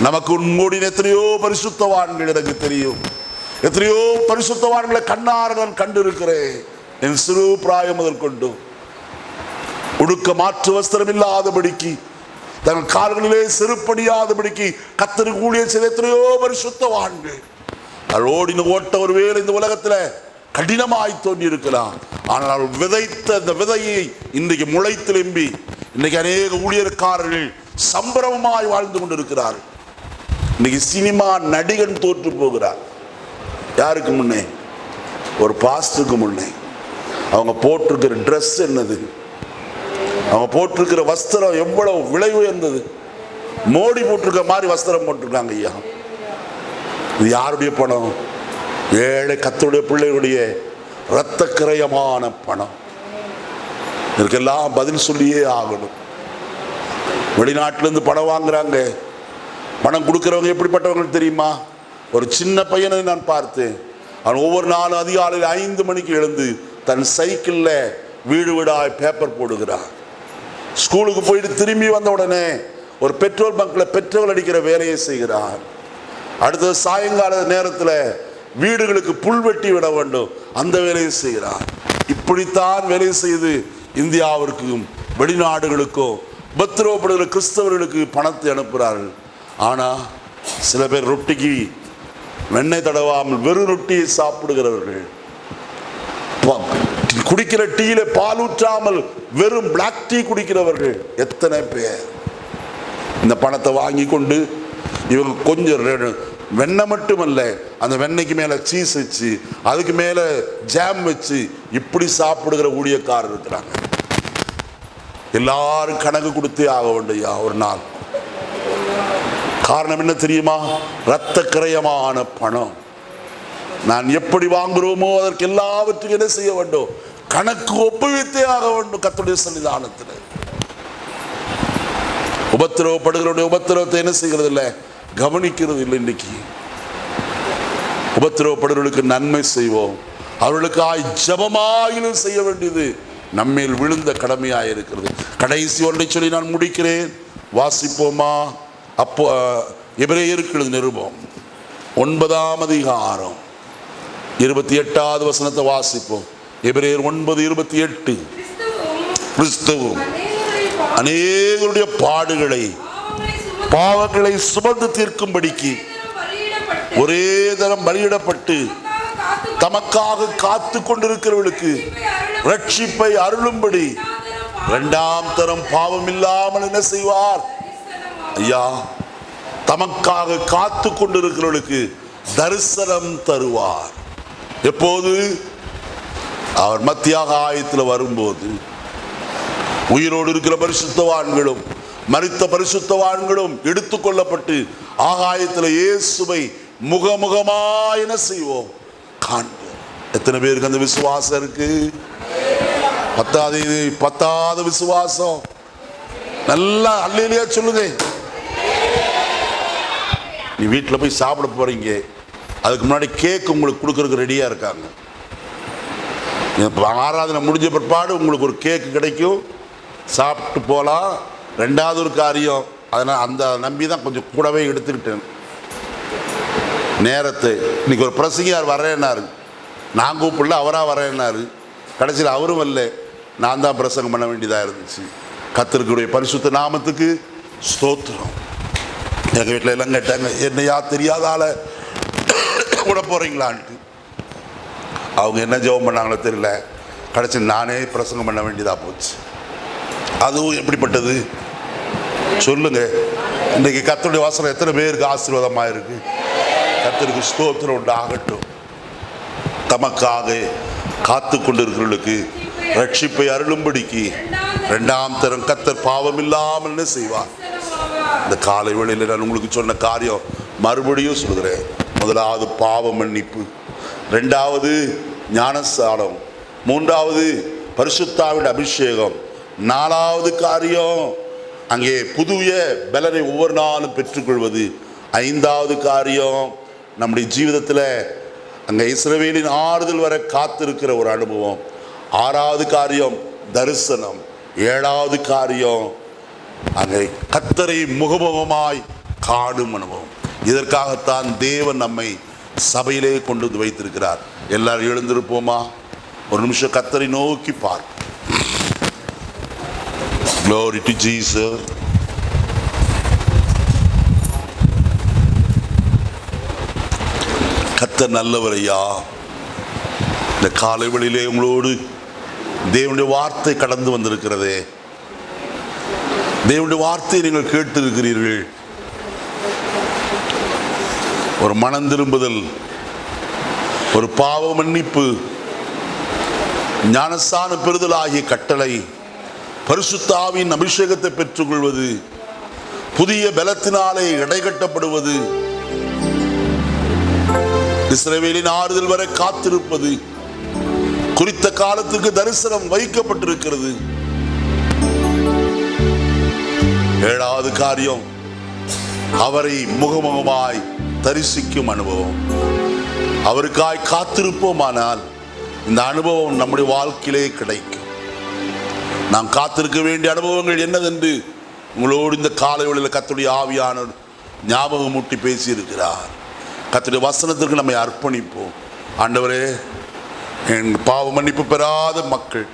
நமக்கு உன்மூடின எத்தனையோ பரிசுத்தவான்கள் எனக்கு தெரியும். எத்தனையோ பரிசுத்தவான்களை கண்ணார நான் கண்டிருக்கிறேன். என் சிறு பிராயம் முதல் கொண்டு உடுக்க மாற்று வஸ்திரம் இல்லாதபடிக்கு தங்கள் கால்களிலே செருப்படியாதபடிக்கு கத்தருக்கு கூடிய செய்த எத்தனையோ பரிசுத்தவான்கள் அவள் ஓடின ஓட்ட ஒரு வேலை இந்த உலகத்துல கடினமாய் தோன்றி இருக்கலாம் ஆனால் விதைத்த அந்த விதையை இன்றைக்கு முளைத்திலும்பி இன்னைக்கு அநேக ஊழியர்காரர்கள் சம்பரமாய் வாழ்ந்து கொண்டிருக்கிறார். இன்னைக்கு சினிமா நடிகன் தோற்று போகிறார். யாருக்கு முன்னே? ஒரு பாஸ்டருக்கு முன்னே. அவங்க போட்டிருக்கிற ட்ரெஸ் என்னது? அவங்க போட்டிருக்கிற வஸ்திரம் எவ்வளவு விலை உயர்ந்தது? மோடி போட்டிருக்க மாதிரி வஸ்திரம் போட்டிருக்காங்க ஐயா. இது யாருடைய பணம்? ஏழை கத்துடைய பிள்ளைகளுடைய இரத்த கிரயமான பணம். இதற்கெல்லாம் பதில் சொல்லியே ஆகணும். வெளிநாட்டிலேருந்து பணம் வாங்குறாங்க. பணம் கொடுக்குறவங்க எப்படிப்பட்டவங்க தெரியுமா? ஒரு சின்ன பையனை நான் பார்த்தேன். அவன் ஒவ்வொரு நாளும் அதிகாலையில் ஐந்து மணிக்கு எழுந்து தன் சைக்கிளில் வீடு வீடாய் பேப்பர் போடுகிறார் ஸ்கூலுக்கு போயிட்டு திரும்பி வந்த உடனே ஒரு பெட்ரோல் பங்கில் பெட்ரோல் அடிக்கிற வேலையை செய்கிறார் அடுத்தது சாயங்கால நேரத்தில் வீடுகளுக்கு புல் வெட்டி விட வேண்டும். அந்த வேலையை செய்கிறார் இப்படித்தான் வேலை செய்து இந்தியாவிற்கும் வெளிநாடுகளுக்கும் உபத்திரவப்படுகிற கிறிஸ்தவர்களுக்கு பணத்தை அனுப்புகிறார்கள். ஆனால் சில பேர் ரொட்டிக்கு வெண்ணெய் தடவாமல் வெறும் ரொட்டியை சாப்பிடுகிறவர்கள். குடிக்கிற டீயில பால் ஊற்றாமல் வெறும் பிளாக் டீ குடிக்கிறவர்கள் எத்தனை பேர்? இந்த பணத்தை வாங்கி கொண்டு இவங்க கொஞ்சம் வெண்ணெய் மட்டுமல்ல அந்த வெண்ணெய்க்கு மேலே சீஸ் வச்சு அதுக்கு மேலே ஜாம் வச்சு இப்படி சாப்பிடுகிற ஊழியக்காரர் இருக்கிறாங்க. எல்லாரும் கணக்கு கொடுத்தே ஆக வேண்டியா ஒரு நாள். காரணம் என்ன தெரியுமா? இரத்த கிரயமான பணம். நான் எப்படி வாங்குறோமோ அதற்கு எல்லாவற்றுக்கும் என்ன செய்ய வேண்டும்? கணக்கு ஒப்புவித்தே ஆக வேண்டும் கத்துடைய சன்னிதானத்தில் உபத்திரவப்படுகிறவருடைய உபத்திரவத்தை என்ன செய்கிறது இல்லை கவனிக்கிறது இல்லை இன்னைக்கு. உபத்திரவப்படுகிறவர்களுக்கு நன்மை செய்வோம். அவர்களுக்கு ஆய் ஜபமாயிலும் செய்ய வேண்டியது நம்மேல் விழுந்த கடமையாக இருக்கிறது. கடைசி ஒன்றை சொல்லி நான் முடிக்கிறேன். வாசிப்போமா? அப்போ எபிரேயருக்கு நிருபம். ஒன்பதாம் அதிகாரம். இருபத்தி எட்டாவது வசனத்தை வாசிப்போம். எபிரேர் ஒன்பது இருபத்தி எட்டு. கிறிஸ்துவும் அநேகருடைய பாடுகளை பாவங்களை சுமந்து தீர்க்கும்படிக்கு ஒரே தரம் பலியிடப்பட்டு தமக்காக தமக்காக காத்து கொண்டிருக்கிறவர்களுக்கு ரட்சிப்பை அருளும்படி இரண்டாம் தரம் பாவம் இல்லாமல் என்ன செய்வார்? ஐயா தமக்காக காத்து கொண்டிருக்கிறவர்களுக்கு தரிசனம் தருவார். எப்போது? அவர் மத்தியாக ஆயத்தில் வரும்போது உயிரோடு இருக்கிற பரிசுத்தவான்களும் மறித்த பரிசுத்தவான்களும் எடுத்துக்கொள்ளப்பட்டு ஆகாயத்தில் இயேசுவை முகமுகமாய் என்ன செய்வோம்? காண்போம். எத்தனை பேருக்கு அந்த விசுவாசம் இருக்கு? பத்தாவது இது பத்தாவது விசுவாசம். நல்லா அல்லையிலேயே சொல்லுங்க. நீ வீட்டில் போய் சாப்பிட போறீங்க. அதுக்கு முன்னாடி கேக் உங்களுக்கு கொடுக்கறதுக்கு ரெடியா இருக்காங்க. ஆராதனை முடிஞ்ச பிற்பாடு உங்களுக்கு ஒரு கேக்கு கிடைக்கும். சாப்பிட்டு போகலாம் ரெண்டாவது ஒரு காரியம். அதனால் அந்த நம்பி தான் கொஞ்சம் கூடவே எடுத்துக்கிட்டேன். நேரத்தை. இன்னைக்கு ஒரு பிரசங்கியார் வரேன்னாரு. நான் கூப்பிடல அவராக வரேன்னாரு. கடைசியில் அவரும் வரல. நான் தான் பிரசங்கம் பண்ண வேண்டியதாக இருந்துச்சு. கத்திற்குடைய பரிசுத்த நாமத்துக்கு ஸ்தோத்திரம். எங்கள் வீட்டில் எல்லாம் கேட்டாங்க என்னையா தெரியாத ஆளை கூட போகிறீங்களான்ட்டு அவங்க என்ன ஜெபம் பண்ணாங்களோ தெரியல. கடைசி நானே பிரசங்கம் பண்ண வேண்டியதாக போச்சு. அதுவும் எப்படிப்பட்டது? சொல்லுங்க. இன்றைக்கி கத்தருடைய வாசனம் எத்தனை பேருக்கு ஆசீர்வாதமாக இருக்கு? கத்தருக்கு ஸ்தோத்திரம் உண்டாகட்டும் தமக்காக காத்து கொண்டிருக்கிறவர்களுக்கு ரட்சிப்பை அருளும்படிக்கு ரெண்டாம் தரம் கத்தர் பாவம் இல்லாமல் என்ன செய்வார்? இந்த காலை வேளையில் நான் உங்களுக்கு சொன்ன காரியம் மறுபடியும் சொல்கிறேன் முதலாவது பாவ மன்னிப்பு. ரெண்டாவது ஞானஸ்தானம். மூன்றாவது பரிசுத்தாவின் அபிஷேகம். நாலாவது காரியம் அங்கே புதிய பலனை ஒவ்வொரு நாளும் பெற்றுக்கொள்வது. ஐந்தாவது காரியம் நம்முடைய ஜீவிதத்தில் அங்கே இஸ்ரவேலின் ஆறுதல் வர காத்திருக்கிற ஒரு அனுபவம். ஆறாவது காரியம் தரிசனம். ஏழாவது காரியம் அங்கே கத்தரை முகமுகமாய் காணும் அனுபவம். இதற்காகத்தான் தேவன் நம்மை சபையிலே கொண்டு வந்து வைத்திருக்கிறார். எல்லாரும் எழுந்திருப்போமா? ஒரு நிமிஷம் கத்தரை நோக்கி பார். க்ளோரி to கத்தர் நல்லவர் ஐயா இந்த காலை வழியிலே உங்களோடு தேவனுடைய வார்த்தை கடந்து வந்திருக்கிறதே. தேவனுடைய வார்த்தையை நீங்கள் கேட்டிருக்கிறீர்கள். ஒரு மனம் திரும்புதல் ஒரு பாவ மன்னிப்பு ஞானஸ்தான பெறுதல் ஆகிய கட்டளை பரிசுத்தாவின் அபிஷேகத்தை பெற்றுக்கொள்வது புதிய பலத்தினாலே இடைகட்டப்படுவது இஸ்ரேவேலின் ஆறுதல் வரை காத்திருப்பது குறித்த காலத்துக்கு தரிசனம் வைக்கப்பட்டிருக்கிறது. ஏழாவது காரியம் அவரை முகமுகமாய் தரிசிக்கும் அனுபவம். அவருக்காய் காத்திருப்போமானால் இந்த அனுபவம் நம்முடைய வாழ்க்கையிலே கிடைக்கும். நாம் காத்திருக்க வேண்டிய அனுபவங்கள் என்னதென்று உங்களோடு இந்த காலை வேளையில் கத்துடைய ஆவியானவர் ஞாபகம் மூட்டி பேசியிருக்கிறார். கத்துடைய வசனத்திற்கு நம்மை அர்ப்பணிப்போம். ஆண்டவரே என் பாவ மன்னிப்பு பெறாத மக்கள்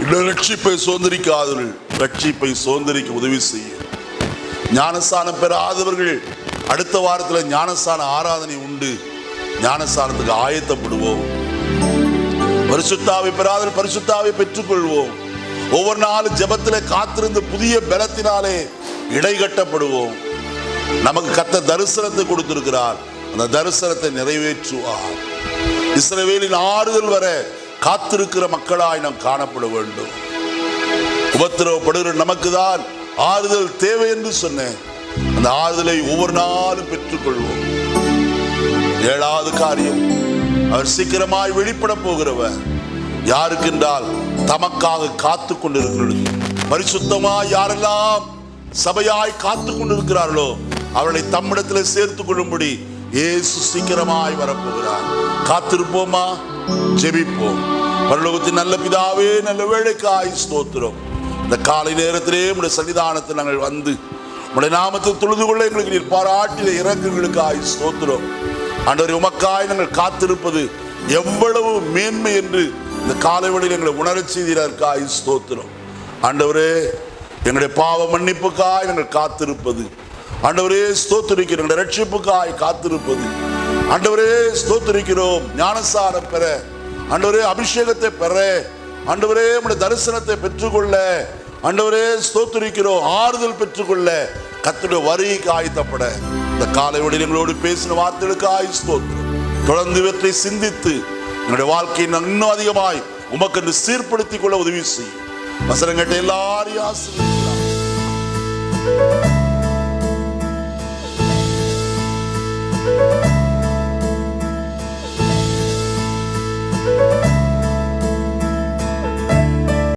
இன்னும் ரட்சிப்பை சுதந்திரிக்காதவர்கள் ரட்சிப்பை சுதந்திரிக்க உதவி செய்ய. ஞானஸ்தானம் பெறாதவர்கள் அடுத்த வாரத்தில் ஞானஸ்தான ஆராதனை உண்டு. ஞானஸ்தானத்துக்கு ஆயத்தப்படுவோம். பரிசுத்தாவை பெறாத பரிசுத்தாவை பெற்றுக்கொள்வோம். ஒவ்வொரு நாளும் ஜபத்தில் காத்திருந்து புதிய பலத்தினாலே இடைகட்டப்படுவோம் நமக்கு கத்த தரிசனத்தை கொடுத்திருக்கிறார். அந்த தரிசனத்தை நிறைவேற்றுவார். இஸ்ரவேலின் ஆறுதல் வர காத்திருக்கிற மக்களாய் நாம் காணப்பட வேண்டும். உபத்திரவப்படுகிற நமக்கு தான் ஆறுதல் தேவை என்று சொன்னேன். அந்த ஆறுதலை ஒவ்வொரு நாளும் பெற்றுக்கொள்வோம். ஏழாவது காரியம் அவர் சீக்கிரமாய் வெளிப்பட போகிறவர். யாருக்கென்றால் தமக்காக காத்து கொண்டிருக்கிறது. பரிசுத்தமாய் யாரெல்லாம் சபையாய் காத்து கொண்டிருக்கிறார்களோ அவளை தம்மிடத்தில் சேர்த்துக் கொள்ளும்படி இயேசு சீக்கிரமாய் வரப்போகிறார். காத்திருப்போமா? ஜெபிப்போம். பரலோகத்தின் நல்ல பிதாவே நல்ல வேலைக்காய் ஸ்தோத்திரம். இந்த காலை நேரத்திலே உடைய சன்னிதானத்தில் நாங்கள் வந்து உடைய நாமத்தை தொழுது கொள்ள எங்களுக்கு நீர் பாராட்டில இறங்குகளுக்காய் ஸ்தோத்திரம். ஆண்டவரே உமக்காய் நாங்கள் காத்திருப்பது எவ்வளவு மேன்மை என்று இந்த காலை வழியில் எங்களை உணரச் செய்தீரற்காய் ஸ்தோத்திரம். ஆண்டவரே எங்களுடைய பாவ மன்னிப்புக்காய் நாங்கள் காத்திருப்பது. ஆண்டவரே ஸ்தோத்திரிக்கிறோம் எங்களுடைய ரட்சிப்புக்காய் காத்திருப்பது. ஆண்டவரே ஸ்தோத்திரிக்கிறோம் ஞானசாரம் பெற. ஆண்டவரே அபிஷேகத்தை பெற. ஆண்டவரே உடைய தரிசனத்தை பெற்றுக்கொள்ள. அண்டவரே ஸ்தோத்திரிக்கிறோம். ஆறுதல் பெற்றுக்கொள்ள கத்துடைய வருகைக்கு ஆயத்தப்பட. இந்த காலை வழியில் எங்களோடு பேசின வார்த்தைகளுக்கு ஆய் ஸ்தோத்திரம். தொடர்ந்து இவற்றை சிந்தித்து எங்களுடைய வாழ்க்கையை இன்னும் அதிகமாய் உமக்கென்று சீர்படுத்திக் கொள்ள உதவி செய்யும். வசனங்கட்ட எல்லாரையும் ஆசிரியர்